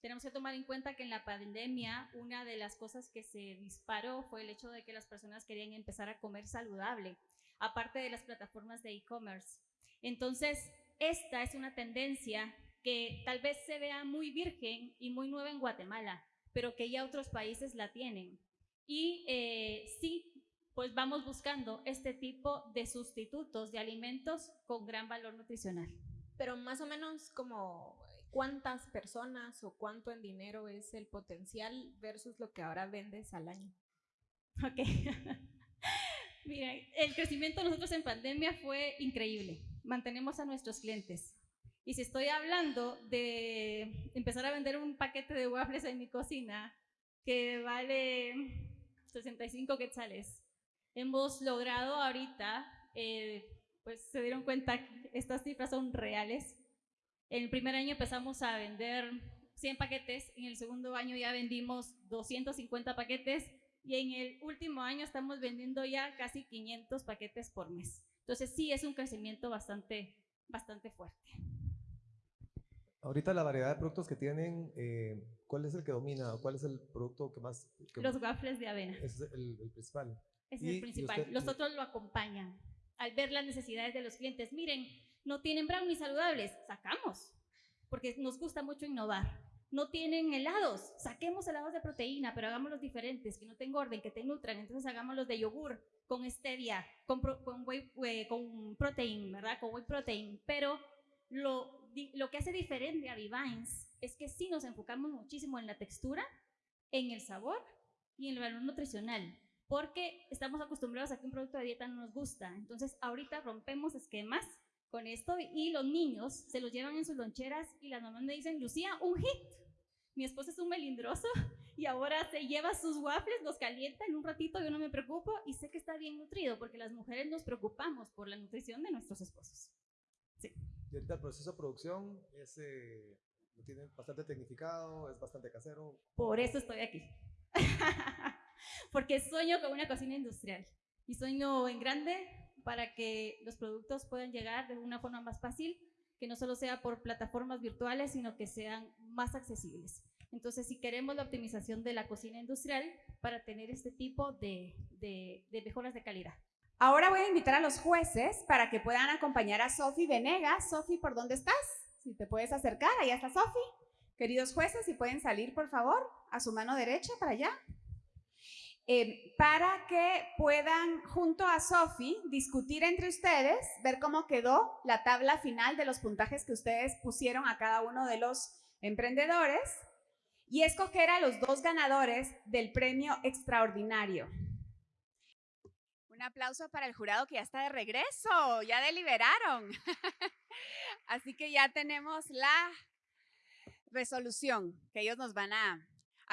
Tenemos que tomar en cuenta que en la pandemia una de las cosas que se disparó fue el hecho de que las personas querían empezar a comer saludable, aparte de las plataformas de e-commerce. Entonces, esta es una tendencia que tal vez se vea muy virgen y muy nueva en Guatemala, pero que ya otros países la tienen. Y eh, sí, pues vamos buscando este tipo de sustitutos de alimentos con gran valor nutricional. Pero más o menos como cuántas personas o cuánto en dinero es el potencial versus lo que ahora vendes al año. Ok. Mira, el crecimiento nosotros en pandemia fue increíble. Mantenemos a nuestros clientes. Y si estoy hablando de empezar a vender un paquete de waffles en mi cocina que vale 65 quetzales, hemos logrado ahorita, eh, pues se dieron cuenta que estas cifras son reales. En el primer año empezamos a vender 100 paquetes, en el segundo año ya vendimos 250 paquetes y en el último año estamos vendiendo ya casi 500 paquetes por mes. Entonces sí es un crecimiento bastante, bastante fuerte. Ahorita la variedad de productos que tienen, eh, ¿cuál es el que domina? ¿Cuál es el producto que más? que- Los waffles de avena. Es el, el principal. Es Y- el y principal. usted- Los otros lo acompañan. Al ver las necesidades de los clientes, miren, no tienen brownies saludables, sacamos, porque nos gusta mucho innovar. No tienen helados, saquemos helados de proteína, pero hagámoslos diferentes, que no te engorden, que te nutran. Entonces hagámoslos de yogur, con stevia, con, pro- con, whey, eh, con protein, ¿verdad? Con whey protein. Pero lo, lo que hace diferente a Vivines es que sí nos enfocamos muchísimo en la textura, en el sabor y en el valor nutricional porque estamos acostumbrados a que un producto de dieta no nos gusta. Entonces, ahorita rompemos esquemas con esto y los niños se los llevan en sus loncheras y las mamás me dicen, Lucía, un hit. Mi esposo es un melindroso y ahora se lleva sus waffles, los calienta en un ratito, yo no me preocupo y sé que está bien nutrido porque las mujeres nos preocupamos por la nutrición de nuestros esposos. Sí. Y ahorita el proceso de producción es, eh, lo tienen bastante tecnificado, es bastante casero. Por eso estoy aquí. porque sueño con una cocina industrial y sueño en grande para que los productos puedan llegar de una forma más fácil, que no solo sea por plataformas virtuales, sino que sean más accesibles. Entonces, si queremos la optimización de la cocina industrial para tener este tipo de, de, de mejoras de calidad. Ahora voy a invitar a los jueces para que puedan acompañar a Sofi Venegas. Sofi, ¿por dónde estás? Si te puedes acercar, allá está Sofi. Queridos jueces, si pueden salir, por favor, a su mano derecha para allá. Eh, para que puedan, junto a Sofi, discutir entre ustedes, ver cómo quedó la tabla final de los puntajes que ustedes pusieron a cada uno de los emprendedores y escoger a los dos ganadores del premio extraordinario. Un aplauso para el jurado que ya está de regreso, ya deliberaron. Así que ya tenemos la resolución que ellos nos van a,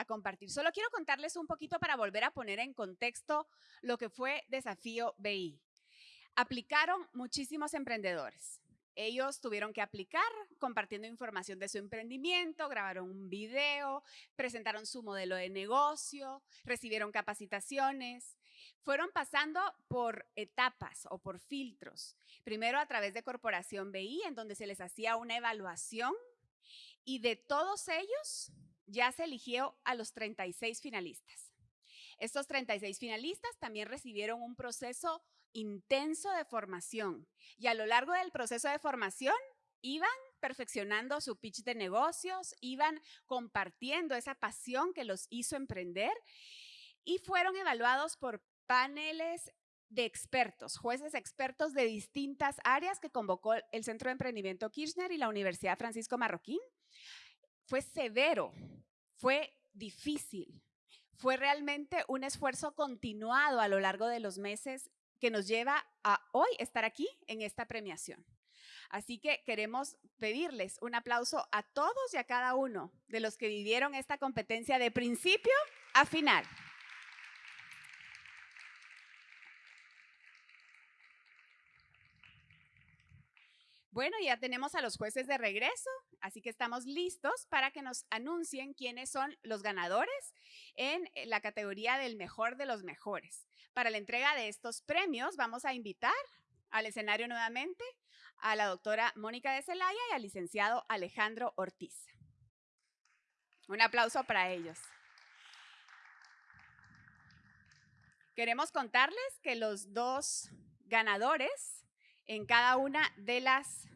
compartir. Solo quiero contarles un poquito para volver a poner en contexto lo que fue Desafío BI. Aplicaron muchísimos emprendedores. Ellos tuvieron que aplicar compartiendo información de su emprendimiento, grabaron un video, presentaron su modelo de negocio, recibieron capacitaciones. Fueron pasando por etapas o por filtros. Primero a través de Corporación BI, en donde se les hacía una evaluación y de todos ellos ya se eligió a los 36 finalistas. Estos 36 finalistas también recibieron un proceso intenso de formación y a lo largo del proceso de formación iban perfeccionando su pitch de negocios, iban compartiendo esa pasión que los hizo emprender y fueron evaluados por paneles de expertos, jueces expertos de distintas áreas que convocó el Centro de Emprendimiento Kirchner y la Universidad Francisco Marroquín. Fue severo, fue difícil, fue realmente un esfuerzo continuado a lo largo de los meses que nos lleva a hoy estar aquí en esta premiación. Así que queremos pedirles un aplauso a todos y a cada uno de los que vivieron esta competencia de principio a final. Bueno, ya tenemos a los jueces de regreso, así que estamos listos para que nos anuncien quiénes son los ganadores en la categoría del mejor de los mejores. Para la entrega de estos premios vamos a invitar al escenario nuevamente a la doctora Mónica de Celaya y al licenciado Alejandro Ortiz. Un aplauso para ellos. Queremos contarles que los dos ganadores en cada una de las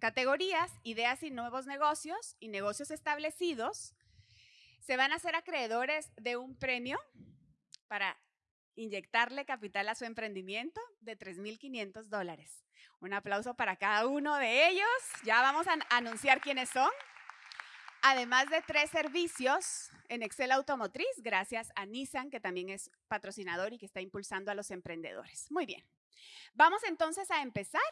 categorías, ideas y nuevos negocios y negocios establecidos, se van a ser acreedores de un premio para inyectarle capital a su emprendimiento de 3.500 dólares. Un aplauso para cada uno de ellos. Ya vamos a anunciar quiénes son. Además de tres servicios en Excel Automotriz, gracias a Nissan, que también es patrocinador y que está impulsando a los emprendedores. Muy bien. Vamos entonces a empezar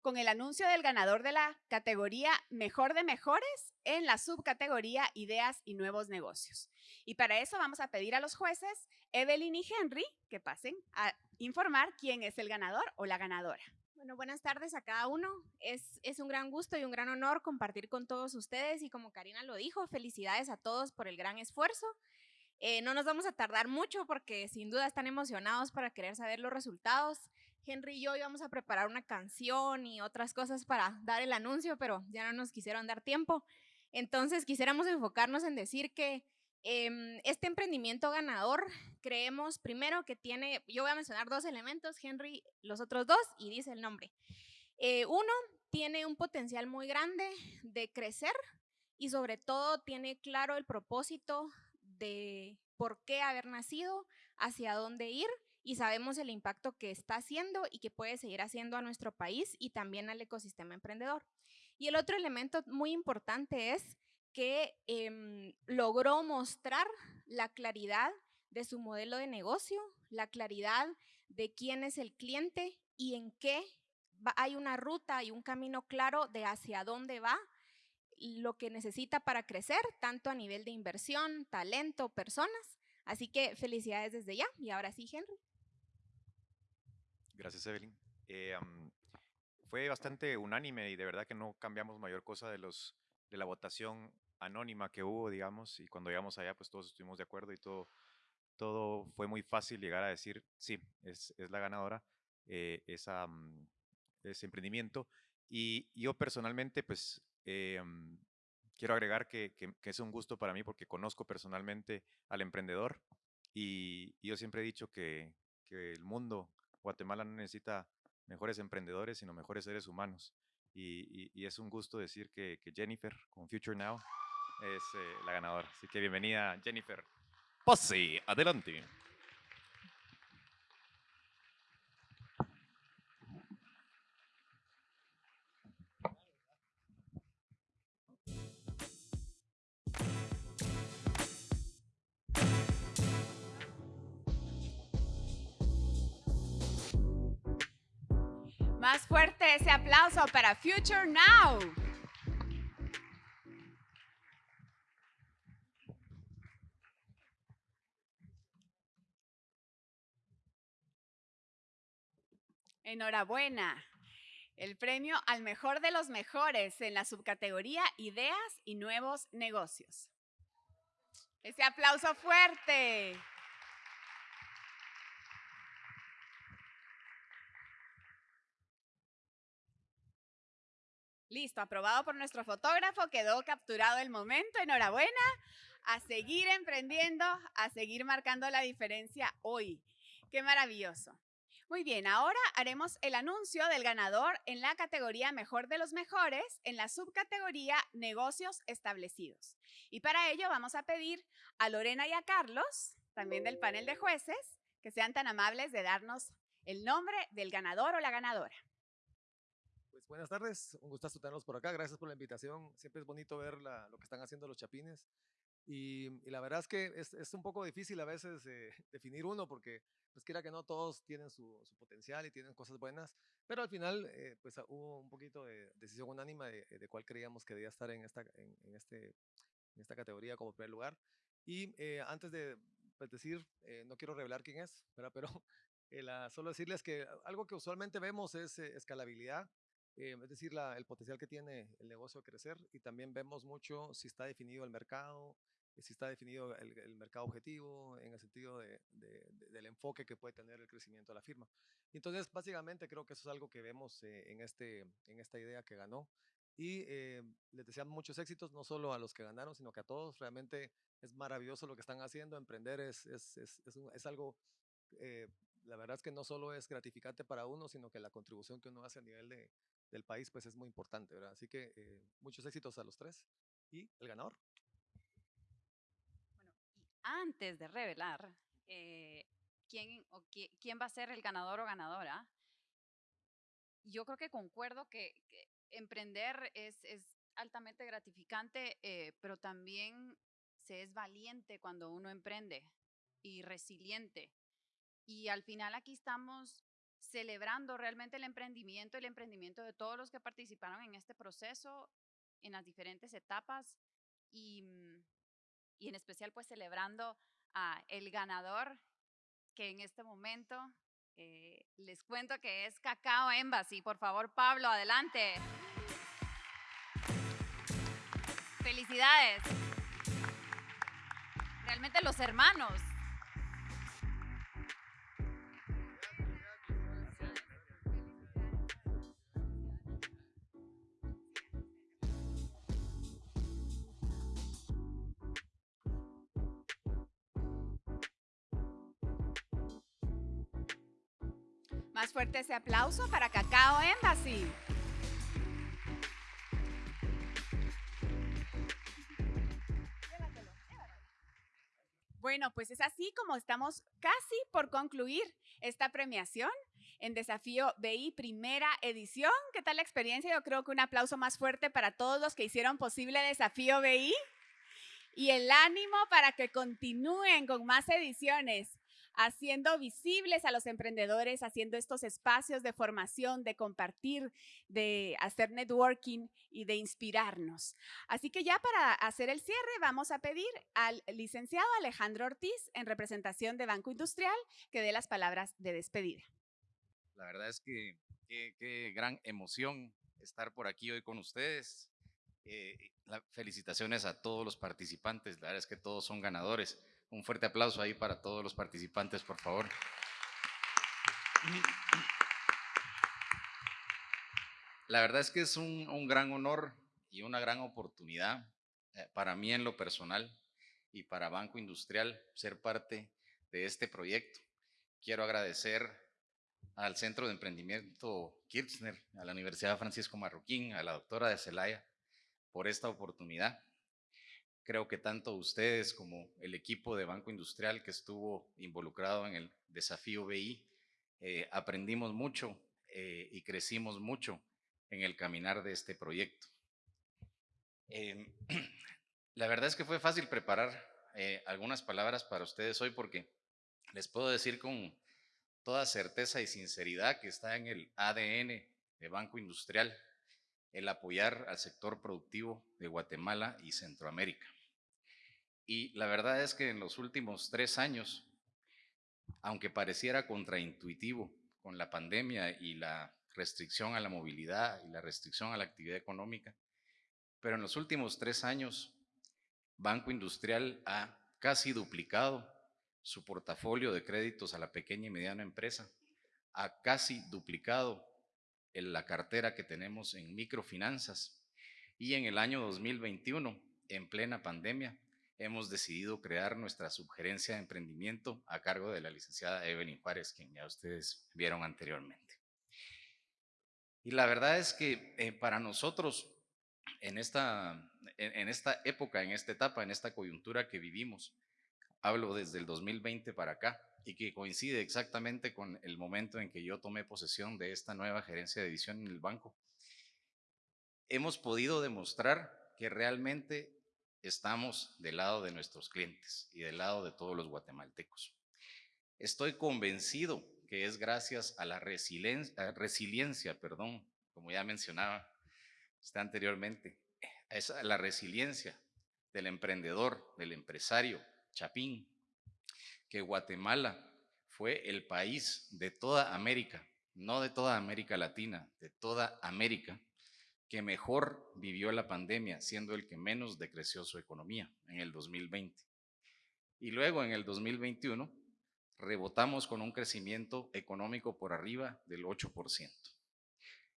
con el anuncio del ganador de la categoría Mejor de Mejores en la subcategoría Ideas y Nuevos Negocios. Y para eso vamos a pedir a los jueces Evelyn y Henry que pasen a informar quién es el ganador o la ganadora. Bueno, buenas tardes a cada uno. Es, es, un gran gusto y un gran honor compartir con todos ustedes y como Karina lo dijo, felicidades a todos por el gran esfuerzo. Eh, no nos vamos a tardar mucho porque sin duda están emocionados para querer saber los resultados. Henry y yo íbamos a preparar una canción y otras cosas para dar el anuncio, pero ya no nos quisieron dar tiempo. Entonces quisiéramos enfocarnos en decir que em, este emprendimiento ganador, creemos primero que tiene, yo voy a mencionar dos elementos, Henry los otros dos, y dice el nombre. Eh, uno, tiene un potencial muy grande de crecer y sobre todo tiene claro el propósito de por qué haber nacido, hacia dónde ir y sabemos el impacto que está haciendo y que puede seguir haciendo a nuestro país y también al ecosistema emprendedor. Y el otro elemento muy importante es que em, logró mostrar la claridad de su modelo de negocio, la claridad de quién es el cliente y en qué hay una ruta y un camino claro de hacia dónde va lo que necesita para crecer, tanto a nivel de inversión, talento, personas. Así que felicidades desde ya. Y ahora sí, Henry. Gracias, Evelyn. Eh, fue bastante unánime y de verdad que no cambiamos mayor cosa de, los, de la votación anónima que hubo, digamos, y cuando llegamos allá, pues todos estuvimos de acuerdo y todo, todo fue muy fácil llegar a decir, sí, es, es la ganadora. eh, esa, mm, ese emprendimiento. Y yo personalmente, pues, eh, mm, quiero agregar que, que, que, es un gusto para mí porque conozco personalmente al emprendedor y, y yo siempre he dicho que, que, el mundo, Guatemala no necesita mejores emprendedores, sino mejores seres humanos. Y, es un gusto decir que, que, Jennifer con Future Now es eh, la ganadora. Así que bienvenida, Jennifer. Pase, adelante. Fuerte ese aplauso para Future Now. Enhorabuena. El premio al mejor de los mejores en la subcategoría Ideas y Nuevos Negocios. Ese aplauso fuerte. Listo, aprobado por nuestro fotógrafo, quedó capturado el momento, enhorabuena, a seguir emprendiendo, a seguir marcando la diferencia hoy. Qué maravilloso. Muy bien, ahora haremos el anuncio del ganador en la categoría Mejor de los Mejores, en la subcategoría Negocios Establecidos. Y para ello vamos a pedir a Lorena y a Carlos, también del panel de jueces, que sean tan amables de darnos el nombre del ganador o la ganadora. Buenas tardes, un gustazo tenerlos por acá, gracias por la invitación, siempre es bonito ver la, lo que están haciendo los chapines y, y la verdad es que es, es, un poco difícil a veces eh, definir uno porque pues quiera que no todos tienen su, su potencial y tienen cosas buenas, pero al final eh, pues hubo un poquito de decisión unánima de, de cuál creíamos que debía estar en esta, en, en, este, en esta categoría como primer lugar y eh, antes de pues, decir, no quiero revelar quién es, ¿verdad? pero la, solo decirles que algo que usualmente vemos es escalabilidad, eh, es decir, la, el potencial que tiene el negocio a crecer y también vemos mucho si está definido el mercado, eh, si está definido el, el mercado objetivo en el sentido de, de, de, del enfoque que puede tener el crecimiento de la firma. Entonces, básicamente creo que eso es algo que vemos eh, en, este, en esta idea que ganó y eh, les deseamos muchos éxitos, no solo a los que ganaron, sino que a todos. Realmente es maravilloso lo que están haciendo, emprender es, es, es, es, un, algo eh, la verdad es que no solo es gratificante para uno, sino que la contribución que uno hace a nivel de, del país pues es muy importante, ¿verdad? Así que eh, muchos éxitos a los tres y el ganador. Bueno, y antes de revelar eh, quién, o quién va a ser el ganador o ganadora, yo creo que concuerdo que, que emprender es, es, altamente gratificante, eh, pero también se es valiente cuando uno emprende y resiliente. Y al final aquí estamos celebrando realmente el emprendimiento, el emprendimiento de todos los que participaron en este proceso, en las diferentes etapas y, mm, y en especial pues celebrando a el ganador que en este momento eh, les cuento que es Cacao Embassy. Por favor, Pablo, adelante. Felicidades. Realmente los hermanos fuerte ese aplauso para Cacao Embassy. Bueno, pues es así como estamos casi por concluir esta premiación en Desafío BI Primera Edición. ¿Qué tal la experiencia? Yo creo que un aplauso más fuerte para todos los que hicieron posible Desafío BI y el ánimo para que continúen con más ediciones haciendo visibles a los emprendedores, haciendo estos espacios de formación, de compartir, de hacer networking y de inspirarnos. Así que ya para hacer el cierre vamos a pedir al licenciado Alejandro Ortiz, en representación de Banco Industrial, que dé las palabras de despedida. La verdad es que qué, gran emoción estar por aquí hoy con ustedes. Eh, felicitaciones a todos los participantes, la verdad es que todos son ganadores. Un fuerte aplauso ahí para todos los participantes, por favor. La verdad es que es un, gran honor y una gran oportunidad eh, para mí en lo personal y para Banco Industrial ser parte de este proyecto. Quiero agradecer al Centro de Emprendimiento Kirchner, a la Universidad Francisco Marroquín, a la doctora de Celaya por esta oportunidad. Creo que tanto ustedes como el equipo de Banco Industrial que estuvo involucrado en el desafío BI, eh, aprendimos mucho eh, y crecimos mucho en el caminar de este proyecto. Em, la verdad es que fue fácil preparar eh, algunas palabras para ustedes hoy porque les puedo decir con toda certeza y sinceridad que está en el ADN de Banco Industrial el apoyar al sector productivo de Guatemala y Centroamérica. Y la verdad es que en los últimos tres años, aunque pareciera contraintuitivo con la pandemia y la restricción a la movilidad y la restricción a la actividad económica, pero en los últimos tres años, Banco Industrial ha casi duplicado su portafolio de créditos a la pequeña y mediana empresa, ha casi duplicado la cartera que tenemos en microfinanzas y en el año 2021, en plena pandemia, hemos decidido crear nuestra subgerencia de emprendimiento a cargo de la licenciada Evelyn Juárez, quien ya ustedes vieron anteriormente. Y la verdad es que eh, para nosotros, en esta, en, esta época, en esta etapa, en esta coyuntura que vivimos, hablo desde el 2020 para acá, y que coincide exactamente con el momento en que yo tomé posesión de esta nueva gerencia de edición en el banco, hemos podido demostrar que realmente estamos del lado de nuestros clientes y del lado de todos los guatemaltecos. Estoy convencido que es gracias a la resiliencia, perdón, como ya mencionaba usted anteriormente, es la resiliencia del emprendedor, del empresario Chapín, que Guatemala fue el país de toda América, no de toda América Latina, de toda América, que mejor vivió la pandemia, siendo el que menos decreció su economía en el 2020. Y luego en el 2021 rebotamos con un crecimiento económico por arriba del 8%.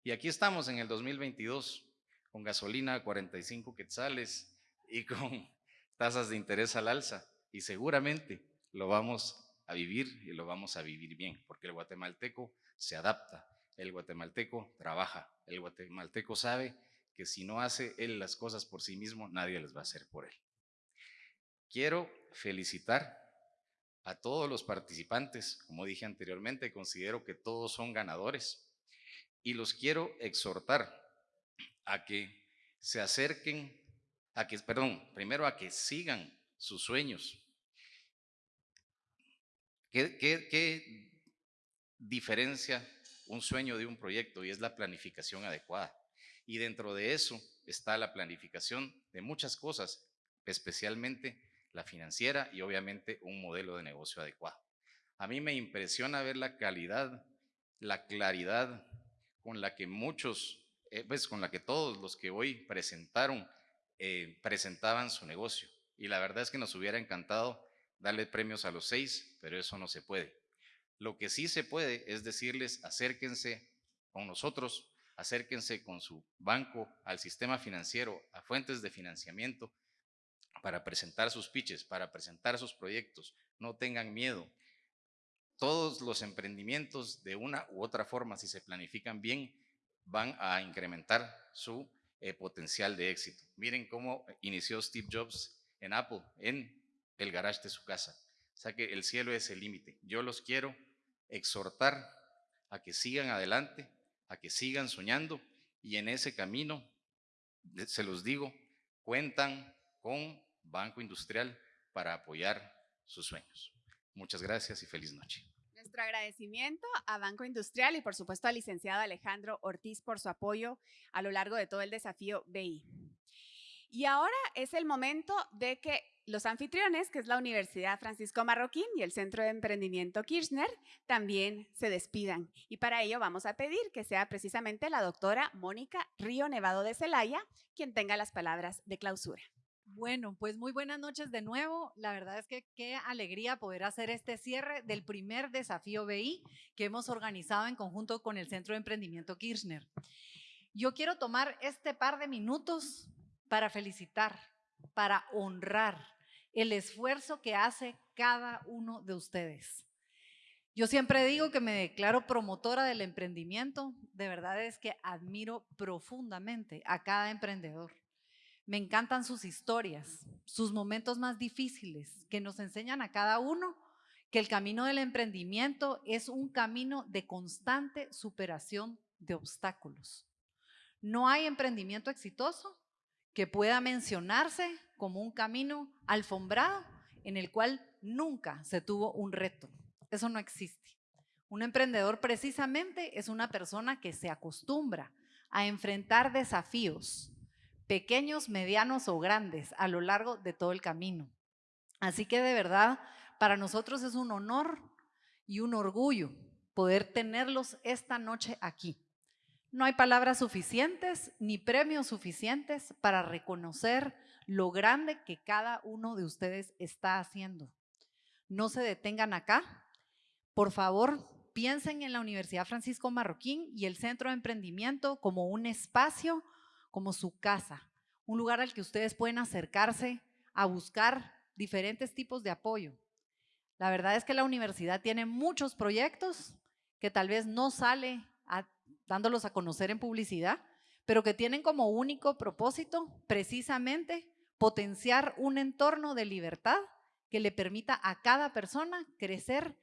Y aquí estamos en el 2022 con gasolina a 45 quetzales y con tasas de interés al alza. Y seguramente lo vamos a vivir y lo vamos a vivir bien, porque el guatemalteco se adapta, el guatemalteco trabaja, el guatemalteco sabe que si no hace él las cosas por sí mismo, nadie las va a hacer por él. Quiero felicitar a todos los participantes, como dije anteriormente, considero que todos son ganadores. Y los quiero exhortar a que se acerquen, a que, perdón, primero a que sigan sus sueños, ¿Qué, diferencia un sueño de un proyecto? Y es la planificación adecuada. Y dentro de eso está la planificación de muchas cosas, especialmente la financiera y obviamente un modelo de negocio adecuado. A mí me impresiona ver la calidad, la claridad con la que muchos, eh, pues con la que todos los que hoy presentaron, eh, presentaban su negocio. Y la verdad es que nos hubiera encantado darle premios a los seis, pero eso no se puede. Lo que sí se puede es decirles, acérquense con nosotros, acérquense con su banco al sistema financiero, a fuentes de financiamiento, para presentar sus pitches, para presentar sus proyectos. No tengan miedo. Todos los emprendimientos, de una u otra forma, si se planifican bien, van a incrementar su eh, potencial de éxito. Miren cómo inició Steve Jobs en Apple, en el garage de su casa. O sea que el cielo es el límite. Yo los quiero exhortar a que sigan adelante, a que sigan soñando y en ese camino, se los digo, cuentan con Banco Industrial para apoyar sus sueños. Muchas gracias y feliz noche. Nuestro agradecimiento a Banco Industrial y por supuesto al licenciado Alejandro Ortiz por su apoyo a lo largo de todo el desafío BI. Y ahora es el momento de que los anfitriones, que es la Universidad Francisco Marroquín y el Centro de Emprendimiento Kirchner, también se despidan. Y para ello vamos a pedir que sea precisamente la doctora Mónica Río Nevado de Celaya quien tenga las palabras de clausura. Bueno, pues muy buenas noches de nuevo. La verdad es que qué alegría poder hacer este cierre del primer desafío BI que hemos organizado en conjunto con el Centro de Emprendimiento Kirchner. Yo quiero tomar este par de minutos para felicitar, para honrar el esfuerzo que hace cada uno de ustedes. Yo siempre digo que me declaro promotora del emprendimiento. De verdad es que admiro profundamente a cada emprendedor. Me encantan sus historias, sus momentos más difíciles, que nos enseñan a cada uno que el camino del emprendimiento es un camino de constante superación de obstáculos. No hay emprendimiento exitoso que pueda mencionarse como un camino alfombrado en el cual nunca se tuvo un reto. Eso no existe. Un emprendedor precisamente es una persona que se acostumbra a enfrentar desafíos, pequeños, medianos o grandes, a lo largo de todo el camino. Así que de verdad, para nosotros es un honor y un orgullo poder tenerlos esta noche aquí. No hay palabras suficientes ni premios suficientes para reconocer lo grande que cada uno de ustedes está haciendo. No se detengan acá, por favor, piensen en la Universidad Francisco Marroquín y el Centro de Emprendimiento como un espacio, como su casa, un lugar al que ustedes pueden acercarse a buscar diferentes tipos de apoyo. La verdad es que la universidad tiene muchos proyectos que tal vez no sale dándolos a conocer en publicidad, pero que tienen como único propósito precisamente potenciar un entorno de libertad que le permita a cada persona crecer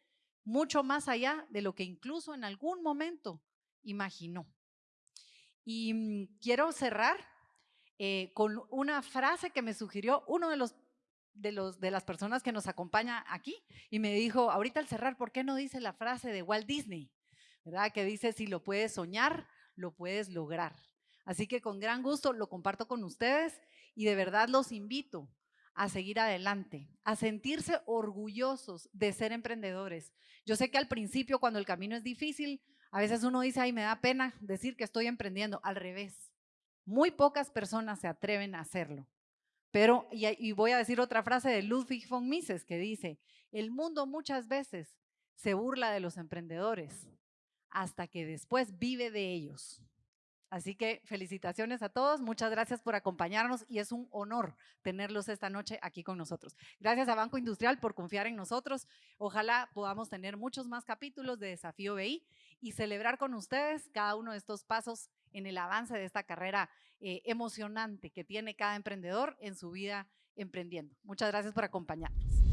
mucho más allá de lo que incluso en algún momento imaginó. Y mm, quiero cerrar eh, con una frase que me sugirió uno de los, de los de las personas que nos acompaña aquí y me dijo, ahorita al cerrar, ¿por qué no dice la frase de Walt Disney? Que dice, si lo puedes soñar, lo puedes lograr. Así que con gran gusto lo comparto con ustedes y de verdad los invito a seguir adelante, a sentirse orgullosos de ser emprendedores. Yo sé que al principio, cuando el camino es difícil, a veces uno dice, ay, me da pena decir que estoy emprendiendo. Al revés, muy pocas personas se atreven a hacerlo. Pero, y, voy a decir otra frase de Ludwig von Mises que dice, el mundo muchas veces se burla de los emprendedores hasta que después vive de ellos. Así que felicitaciones a todos, muchas gracias por acompañarnos y es un honor tenerlos esta noche aquí con nosotros. Gracias a Banco Industrial por confiar en nosotros. Ojalá podamos tener muchos más capítulos de Desafío BI y celebrar con ustedes cada uno de estos pasos en el avance de esta carrera eh, emocionante que tiene cada emprendedor en su vida emprendiendo. Muchas gracias por acompañarnos.